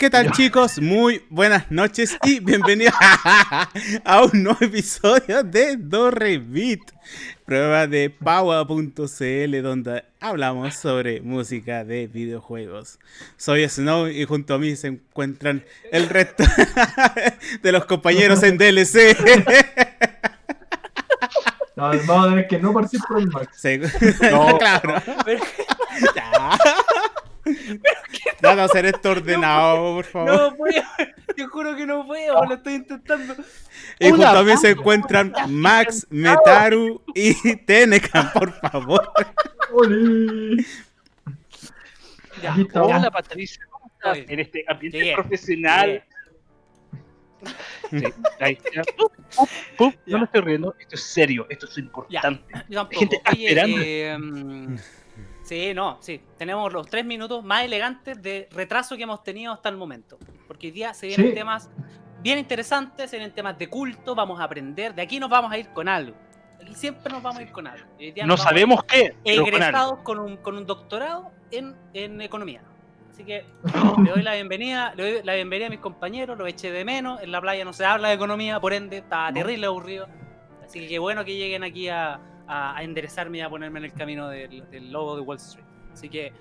¿Qué tal chicos? Muy buenas noches y bienvenidos a un nuevo episodio de Dorrevit, prueba de Power.cl donde hablamos sobre música de videojuegos. Soy Snow y junto a mí se encuentran el resto de los compañeros en DLC. No, vamos a ver que no participo el Max. Sí. No, claro. Nada, hacer esto ordenado, por favor. No puedo, te juro que no puedo, lo estoy intentando. Y junto a mí se encuentran Max, Metaru y Tenecan, por favor. Ya, Hola Patricia, ¿cómo estás? En este ambiente Bien, profesional. Sí, ahí, ya. Pup, pup, pup. No me estoy riendo, esto es serio, esto es importante. Yo gente está Oye, esperando. eh, mm, sí, no, sí. Tenemos los tres minutos más elegantes de retraso que hemos tenido hasta el momento. Porque hoy día se vienen Sí. temas bien interesantes, se vienen temas de culto, vamos a aprender. De aquí nos vamos a ir con algo. Aquí siempre nos vamos a ir con algo. Y hoy día No sabemos qué, pero con egresados con un, con un doctorado en, en economía. Así que le doy la bienvenida, le doy la bienvenida a mis compañeros, los eché de menos. En la playa no se habla de economía, por ende, estaba terrible aburrido. Así que qué bueno que lleguen aquí a, a- a enderezarme y a ponerme en el camino del, del logo de Wall Street. Así que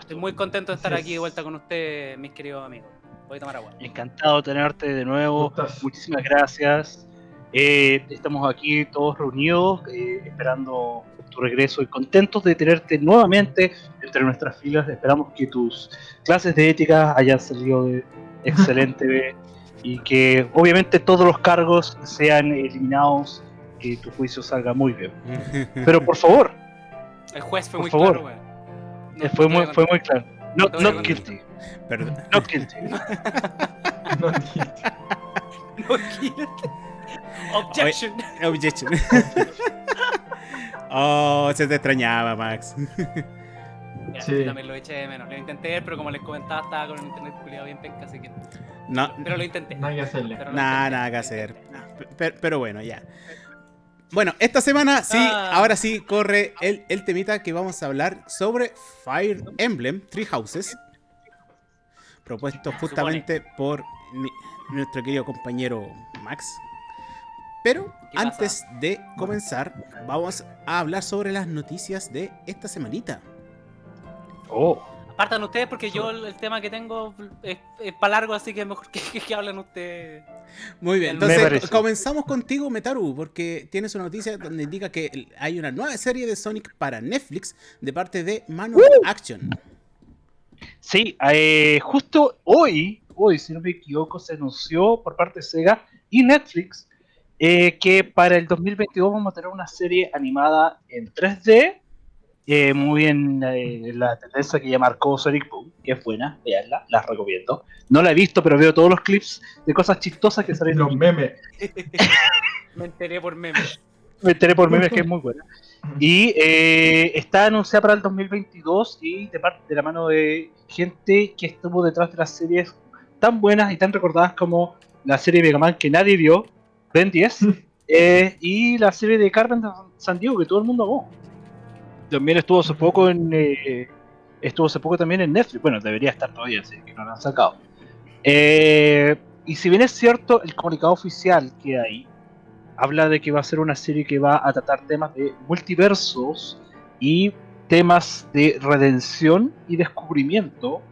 estoy muy contento de estar aquí de vuelta con ustedes, mis queridos amigos. Voy a tomar agua. Encantado de tenerte de nuevo. Muchísimas gracias. Eh, estamos aquí todos reunidos, eh, esperando tu regreso y contentos de tenerte nuevamente entre nuestras filas. Esperamos que tus clases de ética hayan salido de- excelente y que obviamente todos los cargos sean eliminados, que tu juicio salga muy bien. Pero por favor, El juez fue Por muy favor. claro, weón. No, eh, fue, no muy, fue muy claro. No, a not guilty. Perdón. Not guilty. No, contar. No, guilty. Objection. Objection. Oh, se te extrañaba, Max. Ya, Sí. yo también lo eché de menos. Lo intenté ver, pero como les comentaba, estaba con el internet culiado bien penca, así que. No, Pero lo intenté. nada que hacerle. Nada, nada que hacer. Pero, pero bueno, ya. Bueno, esta semana sí, Ah. ahora sí corre el, el temita que vamos a hablar sobre Fire Emblem Three Houses. Propuesto justamente por mi- nuestro querido compañero Max. Pero ¿Qué antes de comenzar, vamos a hablar sobre las noticias de esta semanita. Oh, Apartan ustedes porque yo el, el tema que tengo es, para largo, así que es mejor que, que- que hablen ustedes. Muy bien, entonces comenzamos contigo, Metaru, porque tienes una noticia donde indica que hay una nueva serie de Sonic para Netflix de parte de Manual Action. Sí, eh, justo hoy, hoy, si no me equivoco, se anunció por parte de Sega y Netflix eh, que para el 2022 vamos a tener una serie animada en 3D, eh, muy en eh, la tendencia que ya marcó Sonic Boom, que es buena, veanla, la recomiendo. No la he visto, pero veo todos los clips de cosas chistosas que salen. Los memes. Me enteré por memes. Me enteré por memes que es muy buena. Y eh, está anunciada para el 2022 y de parte de la mano de gente que estuvo detrás de las series tan buenas y tan recordadas como la serie Mega Man que nadie vio, Ben 10, eh, y la serie de Carmen de San Diego que todo el mundo amó. También estuvo hace poco en eh, estuvo hace poco también en Netflix. Bueno, debería estar todavía, así que no la han sacado. Eh, y si bien es cierto, el comunicado oficial que hay habla de que va a ser una serie que va a tratar temas de multiversos y temas de redención y descubrimiento.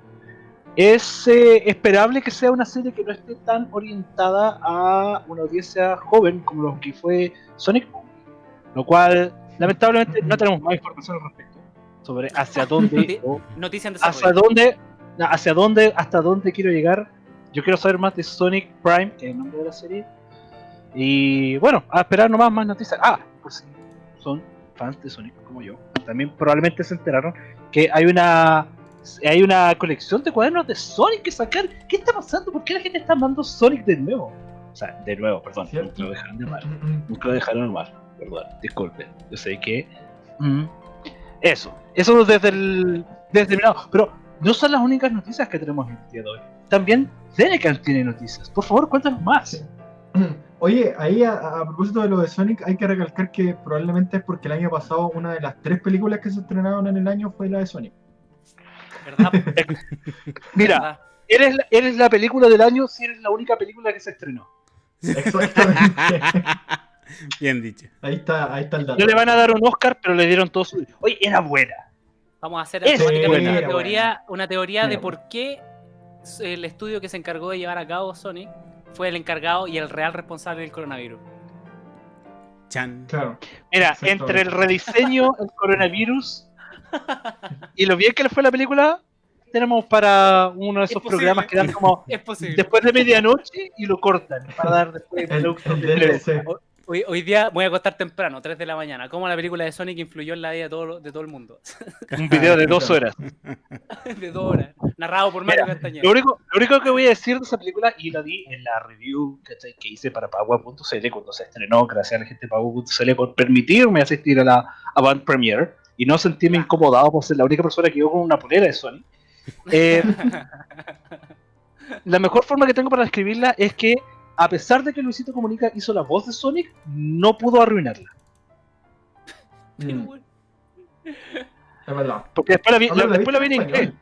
Es eh, esperable que sea una serie que no esté tan orientada a una audiencia joven como lo que fue Sonic. Lo cual, lamentablemente, no tenemos más información al respecto sobre hacia dónde o Noticia en hacia dónde, hacia dónde, hasta dónde quiero llegar. Yo quiero saber más de Sonic Prime, que es el nombre de la serie. Y bueno, a esperar nomás más noticias. Ah, pues son fans de Sonic como yo, también probablemente se enteraron que hay una hay una colección de cuadernos de Sonic que sacar. ¿Qué está pasando? ¿Por qué la gente está amando Sonic de nuevo? O sea, de nuevo, perdón, nunca lo dejaron de amar. Nunca lo dejaron mal, perdón, disculpen. Yo sé que. mm, eso, eso desde el. Desde mi lado. Pero no son las únicas noticias que tenemos el día de hoy. También Denecan tiene noticias. Por favor, cuéntanos más. Oye, ahí a, a propósito de lo de Sonic, hay que recalcar que probablemente es porque el año pasado una de las tres películas que se estrenaron en el año fue la de Sonic. ¿Verdad? Mira, ¿Verdad? eres, la, eres la película del año si eres la única película que se estrenó. Exactamente. Bien dicho. Ahí está, ahí está el dato. No le van a dar un Oscar, pero le dieron todo su. Oye, era buena. Vamos a hacer Es automáticamente buena. una teoría, una teoría de por qué el estudio que se encargó de llevar a cabo Sonic fue el encargado y el real responsable del coronavirus. Chan. Claro. Mira, entre el rediseño, el coronavirus y lo bien que le fue la película, tenemos para uno de Es esos programas que dan como Es después de medianoche y lo cortan para dar después El, el de tele. DLC. Hoy, hoy día voy a acostar temprano, 3 de la mañana. ¿Cómo la película de Sonic influyó en la vida de todo, de todo el mundo? Un video de dos horas. de dos horas. Narrado por Mario Mira, Castañeda. Lo único, lo único que voy a decir de esa película, y lo di en la review que hice para Pagua.cl cuando se estrenó, gracias a la gente de Pagua.cl por permitirme asistir a la Avant Premiere y no sentirme incomodado por ser la única persona que iba con una polera de Sony. Eh, la mejor forma que tengo para describirla es que, a pesar de que Luisito Comunica hizo la voz de Sonic, no pudo arruinarla. Mm, es verdad. Porque después la vi, Ahora, la- después la vi en inglés.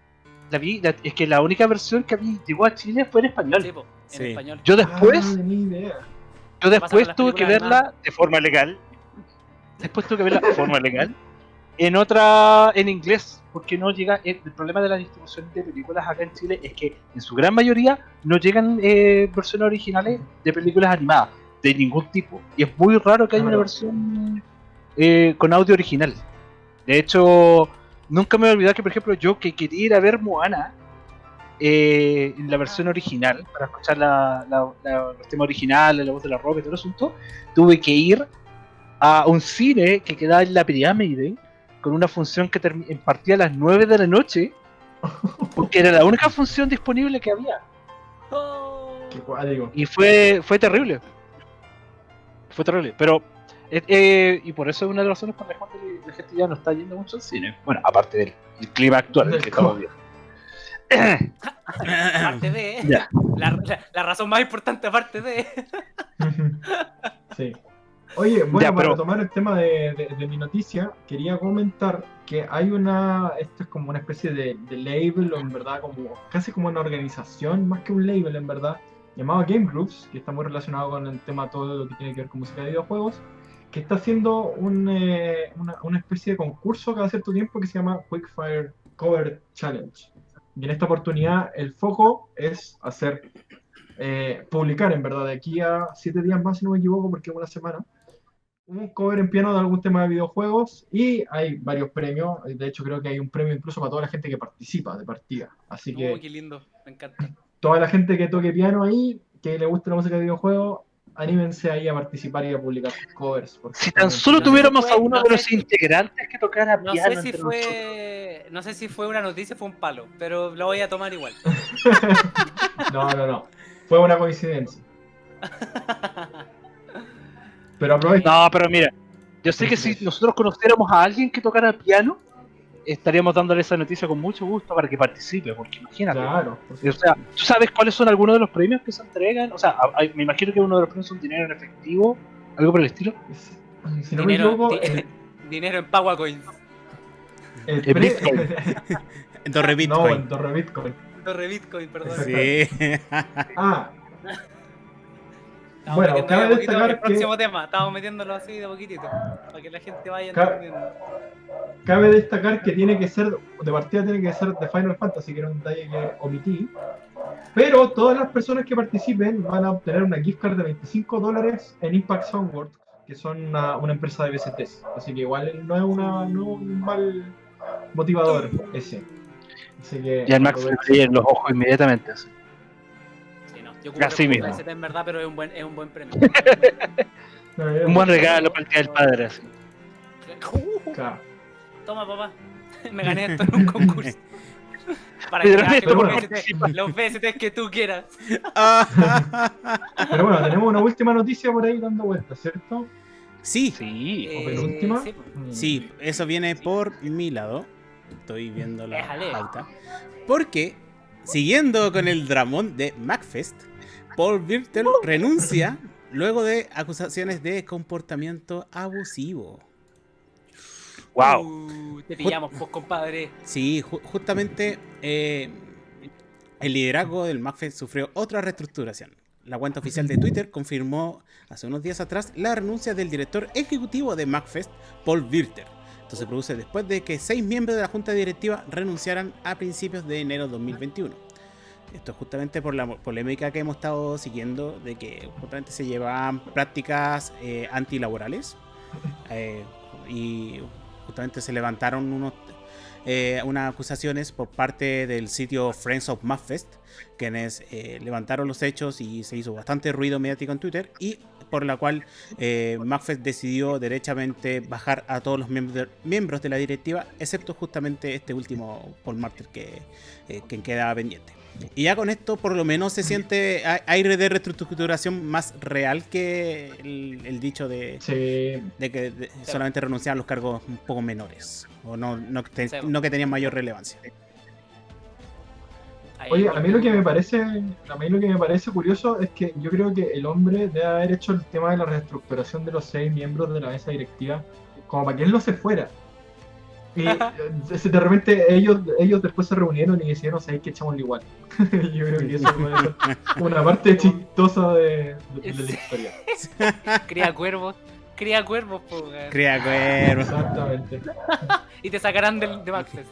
La vi, la- es que la única versión que vi, llegó a Chile fue en español. Sí, po, en Sí. español. Yo Ah, después, ni idea. yo después tuve que verla de forma legal. Después tuve que verla de forma legal. En otra, en inglés, porque no llega. El, el problema de la distribución de películas acá en Chile es que en su gran mayoría no llegan eh, versiones originales de películas animadas, de ningún tipo. Y es muy raro que haya una versión eh, con audio original. De hecho, nunca me voy a olvidar que, por ejemplo, yo que quería ir a ver Moana eh, en la versión original, para escuchar la, la, la- los temas originales, la voz de la roca y todo el asunto, tuve que ir a un cine que quedaba en la pirámide con una función que partía a las 9 de la noche, porque era la única función disponible que había. Oh. Y fue, fue terrible. Fue terrible. Pero, eh, eh, y por eso es una de las razones por las cuales la gente ya no está yendo mucho al cine. Bueno, aparte del el clima actual Del que estamos viendo. Aparte de. La, la- la razón más importante, aparte de. Sí. Oye, bueno, Ya, para pero- tomar el tema de, de- de mi noticia, quería comentar que hay una, esto es como una especie de, de label, en verdad, como casi como una organización, más que un label, en verdad, llamado Game Groups, que está muy relacionado con el tema todo lo que tiene que ver con música de videojuegos, que está haciendo un, eh, una, una especie de concurso cada cierto tiempo que se llama Quickfire Cover Challenge. Y en esta oportunidad el foco es hacer, eh, publicar en verdad de aquí a siete días más, si no me equivoco, porque es una semana, un cover en piano de algún tema de videojuegos y hay varios premios. De hecho, creo que hay un premio incluso para toda la gente que participa de partida. Así que Oh, qué lindo. Me encanta. toda la gente que toque piano ahí, que le guste la música de videojuegos, anímense ahí a participar y a publicar sus covers. Si tan solo tuviéramos a uno no de los si- integrantes que tocara No piano sé si fue. No sé si fue una noticia o fue un palo, pero lo voy a tomar igual. No, no, no. Fue una coincidencia. Pero aprovecha. No, pero mira, yo sé que si nosotros conociéramos a alguien que tocara piano, estaríamos dándole esa noticia con mucho gusto para que participe, porque imagínate. Claro. por O sea, ¿tú sabes cuáles son algunos de los premios que se entregan? O sea, me imagino que uno de los premios son dinero en efectivo, algo por el estilo. Si, no me Dinero, equivoco, di- el, dinero en Power Coins. el en Bitcoin. Torre no, Bitcoin. en Torre Bitcoin. Torre Bitcoin, perdón. Sí. Ah, Estamos Bueno, metiendo cabe de a poquito destacar el que- próximo tema. Estamos metiéndolo así de poquitito. Para que la gente vaya entendiendo. cabe destacar que tiene que ser, de partida tiene que ser de Final Fantasy, que era un detalle que omití. Pero todas las personas que participen van a obtener una gift card de 25 dólares en Impact Soundworks, que son una, una empresa de BCTs. Así que igual no es, una, no un mal motivador ese. Así que Y al brillan los ojos inmediatamente. así. Yo Así mismo. PST en verdad, pero es un buen, es un buen premio. Un buen regalo para el Día del Padre. así. Claro. Toma, papá. Me gané esto en un concurso. Para que los, VST, que tú quieras. Pero bueno, tenemos una última noticia por ahí dando vueltas, ¿cierto? sí, Sí. ¿O penúltima? sí. Mm. sí, eso viene por mi lado. Estoy viendo la Déjale. pauta. Porque, siguiendo con el dramón de MacFest, Paul Virtel renuncia luego de acusaciones de comportamiento abusivo. Wow. Uh, te pillamos, pues, compadre. Sí, ju- justamente eh, el liderazgo del McFest sufrió otra reestructuración. La cuenta oficial de Twitter confirmó hace unos días atrás la renuncia del director ejecutivo de McFest, Paul Wirter. Esto se produce después de que seis miembros de la junta directiva renunciaran a principios de enero de 2021. Esto es justamente por la polémica que hemos estado siguiendo de que justamente se llevaban prácticas eh, antilaborales eh, y justamente se levantaron unos, eh, unas acusaciones por parte del sitio Friends of Muffest, quienes eh, levantaron los hechos y se hizo bastante ruido mediático en Twitter y por la cual eh, Muffest decidió derechamente bajar a todos los miembros de, miembros de la directiva, excepto justamente este último Paul Martyr que, eh, que queda pendiente. Y ya con esto por lo menos se siente a- aire de reestructuración más real que el, el dicho de, Sí, de que de- solamente renunciaban los cargos un poco menores o no, no, te- Sí. no que tenían mayor relevancia. Oye, a mí lo que me parece, a mí lo que me parece curioso es que yo creo que el hombre debe haber hecho el tema de la reestructuración de los seis miembros de la mesa directiva como para que él no se fuera. Y eh, de repente ellos, ellos después se reunieron y decidieron, ¿sabéis que echámoslo igual? yo creo que eso es una parte chistosa de, de- de la historia. Cría cuervos. Cría cuervos, po. Cría cuervos. Exactamente. Y te sacarán del de Maxfest.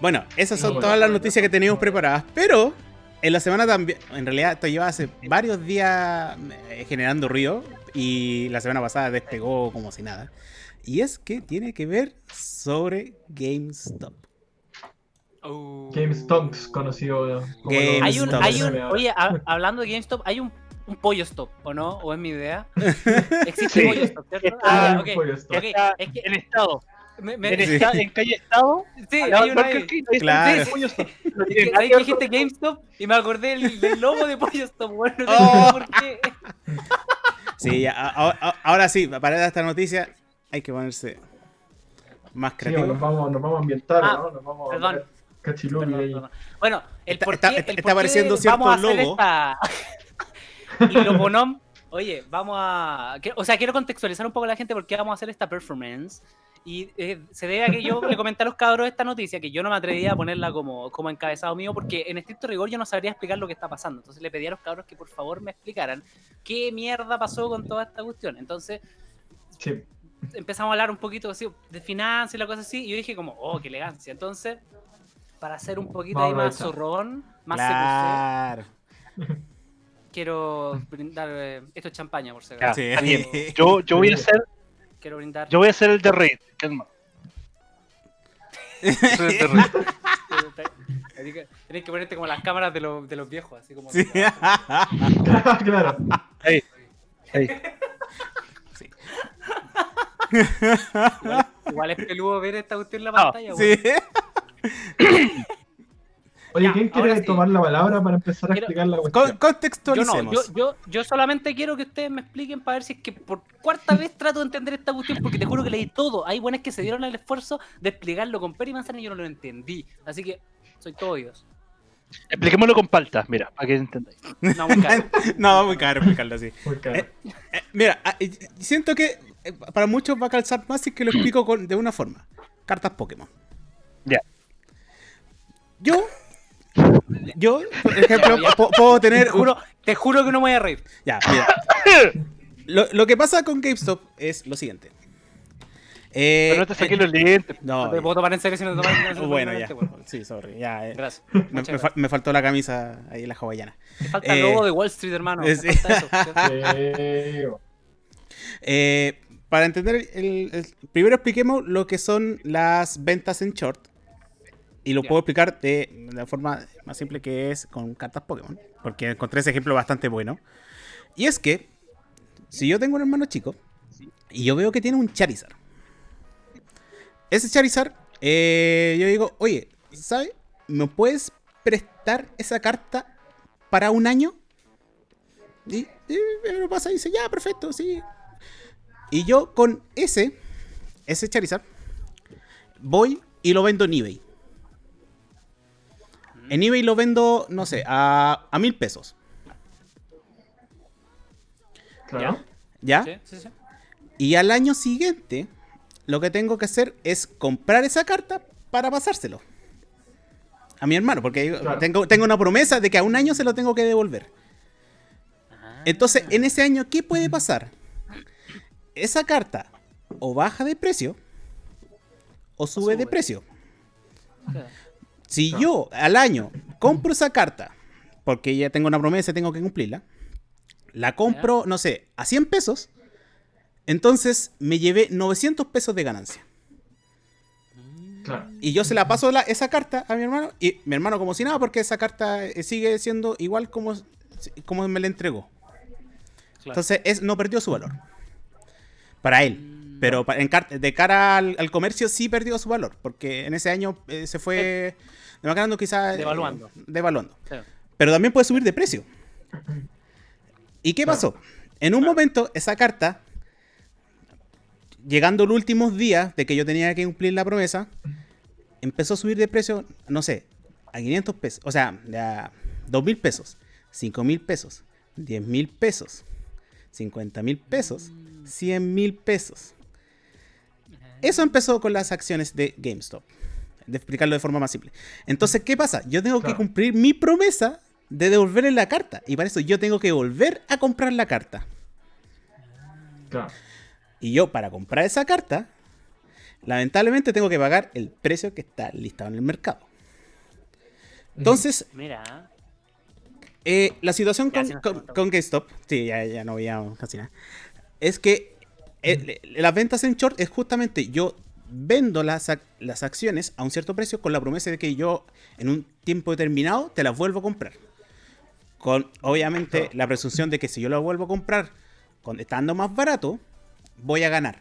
Bueno, esas son No, todas bueno. las noticias que teníamos preparadas, pero en la semana también, en realidad esto lleva hace varios días eh, generando ruido y la semana pasada despegó como si nada. Y es que tiene que ver sobre GameStop. Uh. GameStonks, conocido como Game los- Hay un, GameStop. hay un, oye, ha- hablando de GameStop, hay un, un pollo stop, ¿o no? ¿O es mi idea? Existe Sí. pollo stop, ¿cierto? Ah, hay ya, un ok. pollo stop. Ok, Está es que en estado. me- me- En, Sí. esta- en calle Estado. sí, lado hay una Claro. pollo stop. Ahí dijiste GameStop y me acordé del, del logo de pollo stop, bueno, no sé Oh. por qué. Sí, ya, a- a- ahora sí, para esta noticia hay que ponerse más Sí, creativo. nos vamos, nos vamos a ambientar, Ah, ¿no? Nos vamos a perdón. Bueno, el Está- por está- qué- está- el está por qué apareciendo cierto vamos a hacer logo. esta- y oye, vamos a... O sea, quiero contextualizar un poco a la gente porque vamos a hacer esta performance. Y eh, se debe a que yo le comenté a los cabros esta noticia, que yo no me atrevía a ponerla como, como encabezado mío, porque en estricto rigor yo no sabría explicar lo que está pasando. Entonces le pedí a los cabros que por favor me explicaran qué mierda pasó con toda esta cuestión. Entonces Sí. empezamos a hablar un poquito así de finanzas y la cosa así, y yo dije como, oh, qué elegancia. Entonces, para hacer un poquito Vamos ahí más zorrón, más Claro. Quiero brindar, eh, esto es champaña por si acaso. Sí. Yo, yo voy a hacer, Quiero brindar. yo voy a hacer el de Raid, calma. Soy el de Raid. Así que ponerte como las cámaras de, los de los viejos, así como... Sí. claro. Ahí. Ahí. Igual, igual es peludo ver esta cuestión en la No, pantalla. Sí. Oye, Ya, ¿quién quiere sí. tomar la palabra para empezar a Quiero- explicar la Con- cuestión? Yo no, contextualicemos. yo, yo, yo solamente quiero que ustedes me expliquen para ver si es que por cuarta vez trato de entender esta cuestión, porque te juro que leí todo. Hay buenas que se dieron el esfuerzo de explicarlo con pera y manzana y yo no lo entendí. Así que soy todo oídos. Expliquémoslo con paltas, mira, para que entendáis. No, muy caro. no, muy caro explicarlo así. Muy caro. Eh, Eh, mira, ah, eh, siento que eh, para muchos va a calzar más si es que lo explico con- de una forma. Cartas Pokémon. Ya. Yo, yo, por ejemplo, puedo Te tener... juro, te juro que no me voy a reír. Ya, mira. Lo, lo que pasa con GameStop es lo siguiente. Eh, Pero no te saqué los lentes. no, No te puedo tomar en serio si no te tomas en serio. bueno, ya. Bueno, Sí, sorry. Ya, eh, Gracias. me, faltó la camisa ahí, la hawaiana. Te falta el eh, logo de Wall Street, hermano. eh, Te sí. falta eso. Eh, Eh, para entender, el, el- primero expliquemos lo que son las ventas en short. Y lo Ya. puedo explicar de la forma más simple que es con cartas Pokémon. Porque encontré ese ejemplo bastante bueno. Y es que, si yo tengo un hermano chico y yo veo que tiene un Charizard. Ese Charizard, eh, yo digo, oye, ¿sabes? ¿Me puedes prestar esa carta para un año? Y, y me lo pasa y dice, ya, perfecto, sí. Y yo con ese, ese Charizard, voy y lo vendo en eBay. En eBay lo vendo, no sé, a, a mil pesos. claro. ¿Ya? Sí, sí, sí. Y al año siguiente, lo que tengo que hacer es comprar esa carta para pasárselo. A mi hermano, porque Claro. tengo, tengo una promesa de que a un año se lo tengo que devolver. Ah. Entonces, en ese año, ¿qué puede pasar? Esa carta o baja de precio o sube, de sube. precio. Claro. Si yo al año compro esa carta, porque ya tengo una promesa y tengo que cumplirla, la compro, no sé, a 100 pesos, entonces me llevé 900 pesos de ganancia. Claro. Y yo se la paso la- esa carta a mi hermano, y mi hermano como si nada, porque esa carta eh, sigue siendo igual como, como me la entregó. Claro. Entonces es, no perdió su valor. Para él. Pero en car- de cara al, al comercio sí perdió su valor. Porque en ese año eh, se fue demacrando quizás. eh, Devaluando. devaluando. Claro. Pero también puede subir de precio. ¿Y qué Claro. pasó? En un momento, esa carta, llegando los últimos días de que yo tenía que cumplir la promesa, empezó a subir de precio, no sé, a 500 pesos. O sea, a 2 mil pesos, 5 mil pesos, 10 mil pesos, 50 mil pesos, 100 mil pesos. Eso empezó con las acciones de GameStop. De explicarlo de forma más simple. Entonces, ¿qué pasa? Yo tengo que cumplir mi promesa de devolverle la carta. Y para eso yo tengo que volver a comprar la carta. Claro. Y yo, para comprar esa carta, lamentablemente tengo que pagar el precio que está listado en el mercado. Entonces, Mira. eh, la situación con, GameStop, sí, ya, ya no veíamos casi nada, es que eh, las ventas en short es justamente yo vendo las, ac- las acciones a un cierto precio con la promesa de que yo en un tiempo determinado te las vuelvo a comprar. Con obviamente la presunción de que si yo las vuelvo a comprar con, estando más barato, voy a ganar.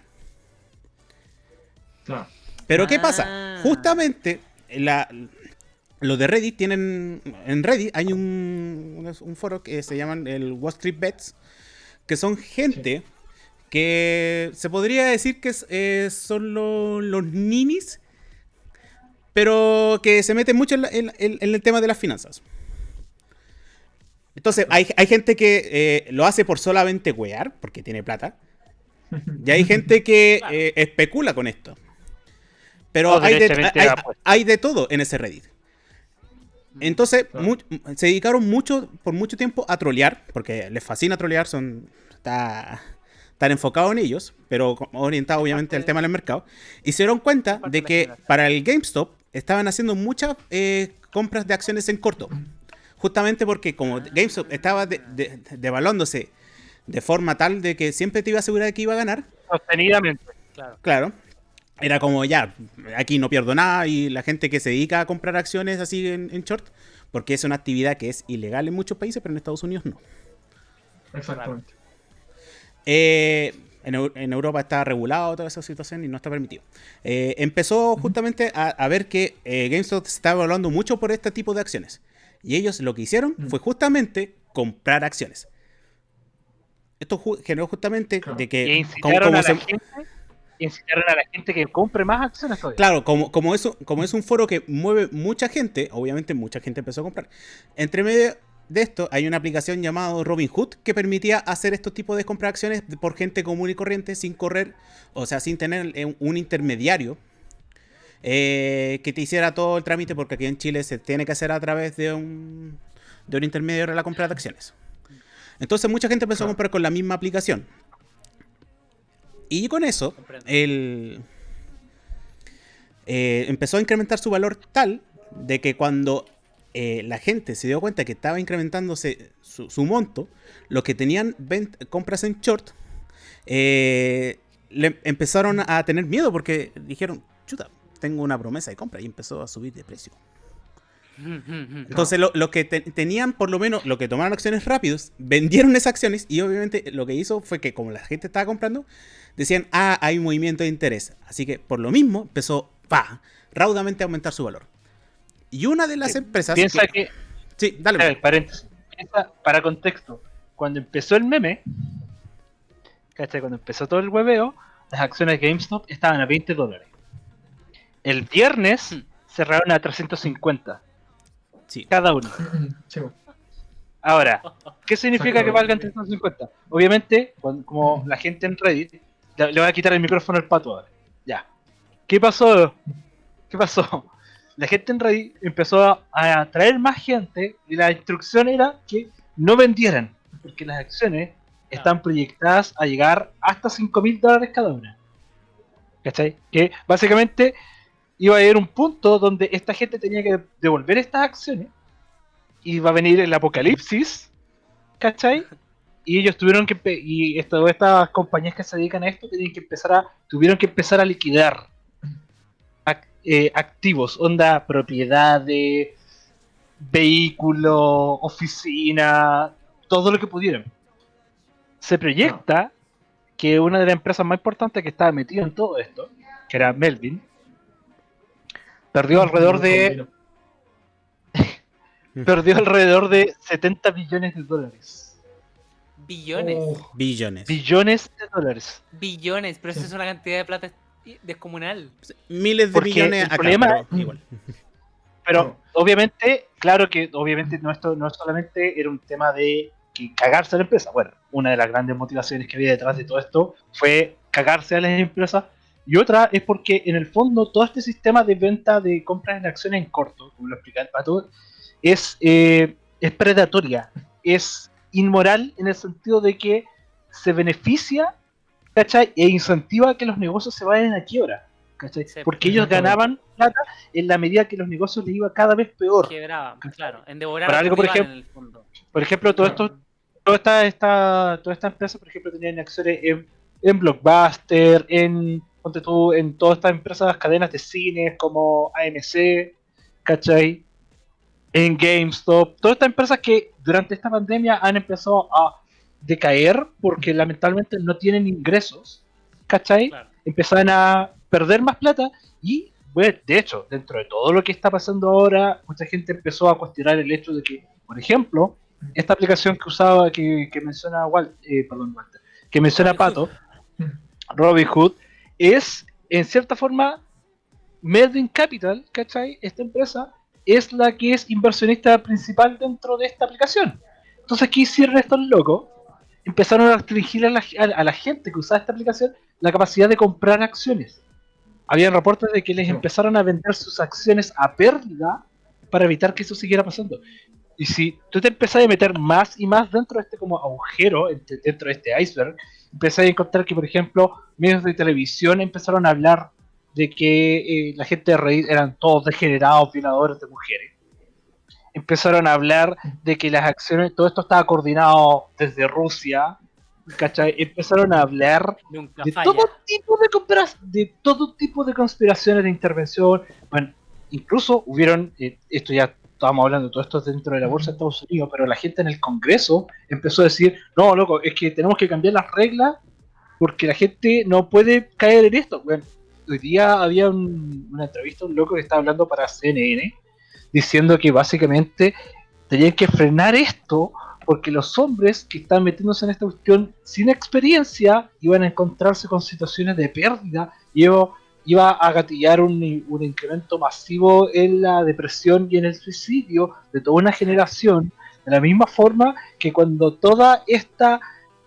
Claro. Pero ¿qué Ah. pasa? Justamente la, los de Reddit tienen. En Reddit hay un, un, un foro que se llaman el Wall Street Bets, que son gente que se podría decir que es, eh, son lo- los ninis, pero que se meten mucho en, la- en- en- en el tema de las finanzas. Entonces, hay, hay gente que eh, lo hace por solamente wear, porque tiene plata. Y hay gente que Claro. eh, especula con esto. Pero hay de, derechamente hay- apuesta. hay de todo en ese Reddit. Entonces, Claro. mu- se dedicaron mucho, por mucho tiempo a trolear, porque les fascina trolear, son, está, están enfocados en ellos, pero orientados obviamente al tema del mercado. Y se dieron cuenta de que para el GameStop estaban haciendo muchas eh, compras de acciones en corto. Justamente porque como GameStop estaba de- de- devaluándose de forma tal de que siempre te iba a asegurar de que iba a ganar, Sostenidamente. Claro. Claro. Era como ya, aquí no pierdo nada y la gente que se dedica a comprar acciones así en, en short, porque es una actividad que es ilegal en muchos países, pero en Estados Unidos no. Exactamente. Eh, en, Eu- en Europa está regulado toda esa situación y no está permitido. Eh, empezó justamente a, a ver que eh, GameStop se estaba evaluando mucho por este tipo de acciones. Y ellos lo que hicieron Mm. fue justamente comprar acciones. Esto ju- generó justamente Claro. de Y que... como- incitaron como a la se- gente. Incitaron a la gente que compre más acciones todavía. Claro, como, como, eso, como es un foro que mueve mucha gente, obviamente mucha gente empezó a comprar. Entre medio de esto hay una aplicación llamada Robinhood que permitía hacer estos tipos de compra de acciones por gente común y corriente sin correr, o sea, sin tener eh, un intermediario eh, que te hiciera todo el trámite, porque aquí en Chile se tiene que hacer a través de un, de un intermediario la compra de acciones. Entonces mucha gente empezó a comprar con la misma aplicación. Y con eso, el, eh, empezó a incrementar su valor tal de que cuando eh, la gente se dio cuenta que estaba incrementándose su, su monto, los que tenían compras en short, eh, le empezaron a tener miedo porque dijeron, chuta, tengo una promesa de compra y empezó a subir de precio. Entonces, lo, lo que te- tenían, por lo menos, lo que tomaron acciones rápidos, vendieron esas acciones y obviamente lo que hizo fue que, como la gente estaba comprando, decían, ah, hay un movimiento de interés. Así que, por lo mismo, empezó, pa, raudamente a aumentar su valor. Y una de las Sí, empresas. Piensa que- que, Sí, dale. a ver, paréntesis. Piensa, para contexto, cuando empezó el meme, ¿cachai? Cuando empezó todo el hueveo, las acciones de GameStop estaban a 20 dólares. El viernes Hmm. cerraron a 350 Sí. cada uno. Ahora, ¿qué significa que valgan 350? Obviamente, cuando- como la gente en Reddit, le le voy a quitar el micrófono al pato ahora. Ya. ¿Qué pasó? ¿qué pasó? La gente en Reddit empezó a atraer más gente y la instrucción era que no vendieran, porque las acciones están proyectadas a llegar hasta 5 mil dólares cada una. ¿Cachai? Que básicamente iba a haber un punto donde esta gente tenía que devolver estas acciones y va a venir el apocalipsis, ¿cachai? Y ellos tuvieron que y esto- estas compañías que se dedican a esto tenían que empezar a tuvieron que empezar a liquidar eh, activos, onda propiedades, vehículos, oficina, todo lo que pudieran. Se proyecta que una de las empresas más importantes que estaba metida en todo esto, que era Melvin, perdió alrededor de perdió alrededor de 70 billones de dólares. Billones. Oh, Billones. Billones de dólares. Billones, pero eso es una cantidad de plata descomunal. Miles de Porque billones el acá, problema- pero igual. Pero obviamente, claro que obviamente no, esto no solamente era un tema de que cagarse a la empresa. Bueno, una de las grandes motivaciones que había detrás de todo esto fue cagarse a las empresas. Y otra es porque en el fondo todo este sistema de venta de compras en acciones en corto, como lo explica el pato, es, eh, es predatoria, es inmoral en el sentido de que se beneficia ¿cachai? e incentiva que los negocios se vayan a quiebra. ¿cachai? Sí, Porque ellos exactamente. ganaban plata en la medida que los negocios les iba cada vez peor. Quebraban, claro. En devorar Para algo, por ejemplo- en el fondo. Por ejemplo, todo esto, toda esta, esta, toda esta empresa, por ejemplo, tenían acciones en, en Blockbuster, en, ponte tú, en todas estas empresas, cadenas de cines como AMC, ¿cachai? En GameStop, todas estas empresas que durante esta pandemia han empezado a decaer porque lamentablemente no tienen ingresos, ¿cachai? Claro. empezaban a perder más plata y, bueno, de hecho, dentro de todo lo que está pasando ahora, mucha gente empezó a cuestionar el hecho de que, por ejemplo, esta aplicación que usaba, que, que menciona Walt, eh, perdón, Walter, que menciona. Pato, Robinhood, es en cierta forma Melvin Capital, ¿cachai? Esta empresa es la que es inversionista principal dentro de esta aplicación. Entonces, ¿qué hicieron estos locos? Empezaron a restringir a la, a- a la gente que usaba esta aplicación la capacidad de comprar acciones. Habían reportes de que les empezaron a vender sus acciones a pérdida para evitar que eso siguiera pasando. Y si tú te empezás a meter más y más dentro de este como agujero, dentro de este iceberg, empezás a encontrar que, por ejemplo, medios de televisión empezaron a hablar de que eh, la gente de Reddit eran todos degenerados, violadores de mujeres. Empezaron a hablar de que las acciones, todo esto estaba coordinado desde Rusia, ¿cachai? Empezaron a hablar Nunca de todo tipo de de todo tipo de conspiraciones de intervención. Bueno, incluso hubieron, eh, esto ya estábamos hablando, todo esto es dentro de la bolsa de Estados Unidos, pero la gente en el Congreso empezó a decir, no, loco, es que tenemos que cambiar las reglas porque la gente no puede caer en esto. Bueno, hoy día había un- una entrevista, un loco que estaba hablando para CNN, diciendo que básicamente tenían que frenar esto porque los hombres que están metiéndose en esta cuestión sin experiencia iban a encontrarse con situaciones de pérdida y iba, a gatillar un, un incremento masivo en la depresión y en el suicidio de toda una generación, de la misma forma que cuando toda esta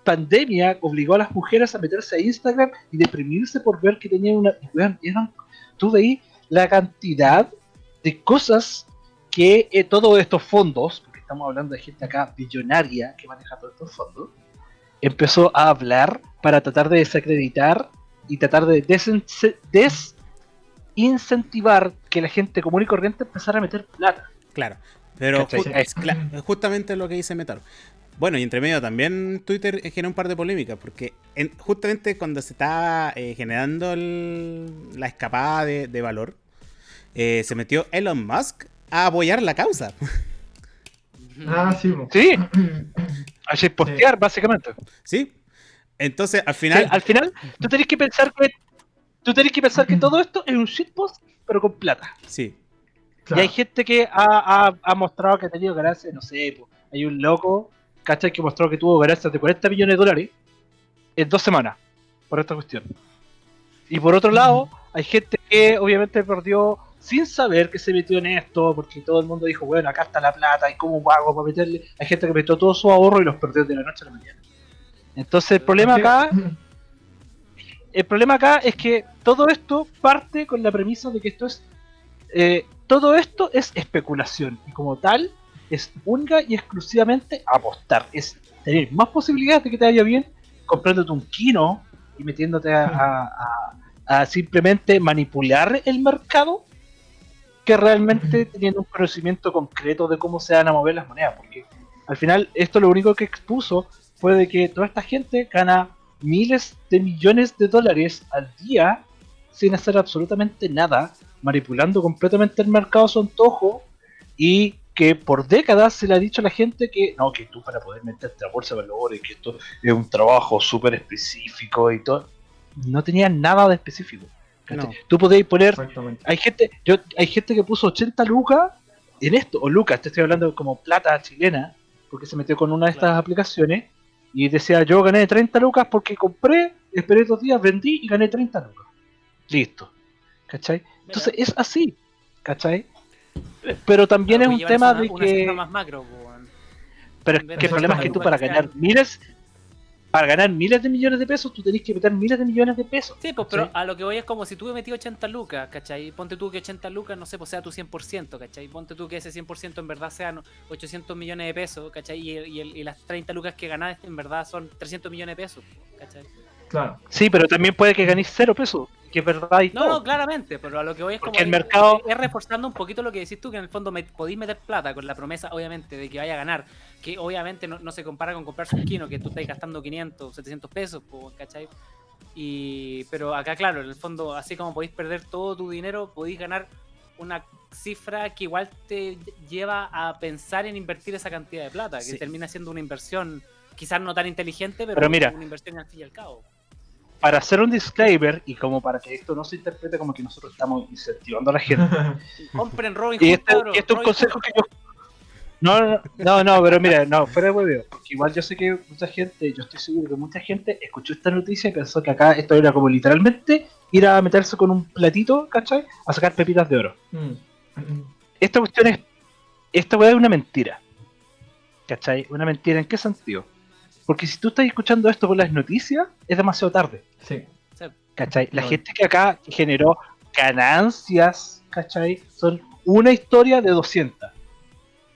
pandemia obligó a las mujeres a meterse a Instagram y deprimirse por ver que tenían una... eran- tú veis la cantidad de cosas que eh, todos estos fondos, porque estamos hablando de gente acá billonaria que maneja todos estos fondos, empezó a hablar para tratar de desacreditar y tratar de desincentivar que la gente común y corriente empezara a meter plata. Claro. Pero Es- justamente lo que dice Metal. Bueno, y entre medio también Twitter generó un par de polémicas, porque en- justamente cuando se estaba eh, generando el- la escapada de, de valor, eh, se metió Elon Musk a apoyar la causa. Ah, sí. Sí, a postear básicamente. ¿Sí? Entonces, al Sí, final... al final, tú tenés que pensar que tú tenés que pensar que todo esto es un shitpost, pero con plata. Sí. Claro. Y hay gente que ha, ha- ha mostrado que ha tenido ganancias, no sé, po, hay un loco, ¿cachai? Que mostró que tuvo ganancias de 40 millones de dólares en dos semanas por esta cuestión. Y por otro lado, hay gente que obviamente perdió sin saber que se metió en esto, porque todo el mundo dijo, bueno, acá está la plata, y cómo hago para meterle. Hay gente que metió todo su ahorro y los perdió de la noche a la mañana. Entonces el problema acá el problema acá es que todo esto parte con la premisa de que esto es eh, todo esto es especulación y como tal es única y exclusivamente apostar. Es tener más posibilidades de que te vaya bien comprándote un kino y metiéndote a, a- a- a simplemente manipular el mercado que realmente teniendo un conocimiento concreto de cómo se van a mover las monedas. Porque al final esto lo único que expuso fue de que toda esta gente gana miles de millones de dólares al día sin hacer absolutamente nada, manipulando completamente el mercado a su antojo y que por décadas se le ha dicho a la gente que no, que tú para poder meterte a bolsa de valores, que esto es un trabajo súper específico y todo, no tenía nada de específico. No. Tú podéis poner hay gente, yo, hay gente que puso 80 lucas en esto, o lucas, te estoy hablando como plata chilena, porque se metió con una de estas Claro. aplicaciones y decía yo gané 30 lucas porque compré, esperé dos días, vendí y gané 30 lucas. Listo. ¿Cachai? Entonces es así. ¿Cachai? Pero también es un tema de una que... más macro, po, weón. Pero es que el problema es que tú para 80 ganar miles... Para ganar miles de millones de pesos, tú tenés que meter miles de millones de pesos. Sí, pues, pero a lo que voy es como si tú me metí 80 lucas, ¿cachai? Ponte tú que 80 lucas, no sé, pues sea tu 100%, ¿cachai? Ponte tú que ese 100% en verdad sean 800 millones de pesos, ¿cachai? Y, y y las 30 lucas que ganás en verdad son 300 millones de pesos, ¿cachai? Claro. Sí, pero también puede que ganéis cero pesos, que es verdad y No, todo. no, claramente, pero a lo que voy es como. Porque el es- mercado- Es, reforzando un poquito lo que decís tú, que en el fondo me, podéis meter plata con la promesa, obviamente, de que vaya a ganar. Que obviamente no, no se compara con comprarse un kino, que tú estás gastando 500, 700 pesos, ¿cachai? Y, pero acá, claro, en el fondo, así como podéis perder todo tu dinero, podéis ganar una cifra que igual te lleva a pensar en invertir esa cantidad de plata, que Sí. termina siendo una inversión, quizás no tan inteligente, pero, Pero mira. una inversión al fin y al cabo. Para hacer un disclaimer y como para que esto no se interprete como que nosotros estamos incentivando a la gente. Compren Robin y este, y este es un consejo que yo. No, no, no, pero mira, no, fuera de hueveo, porque igual yo sé que mucha gente, yo estoy seguro que mucha gente escuchó esta noticia y pensó que acá esto era como literalmente ir a meterse con un platito, ¿cachai? A sacar pepitas de oro. Mm. Esta cuestión es. Esta weá es una mentira. ¿Cachai? Una mentira, ¿en qué sentido? Porque si tú estás escuchando esto por las noticias, es demasiado tarde. Sí. ¿Cachai? La No. gente que acá generó ganancias, ¿cachai? Son una historia de 200.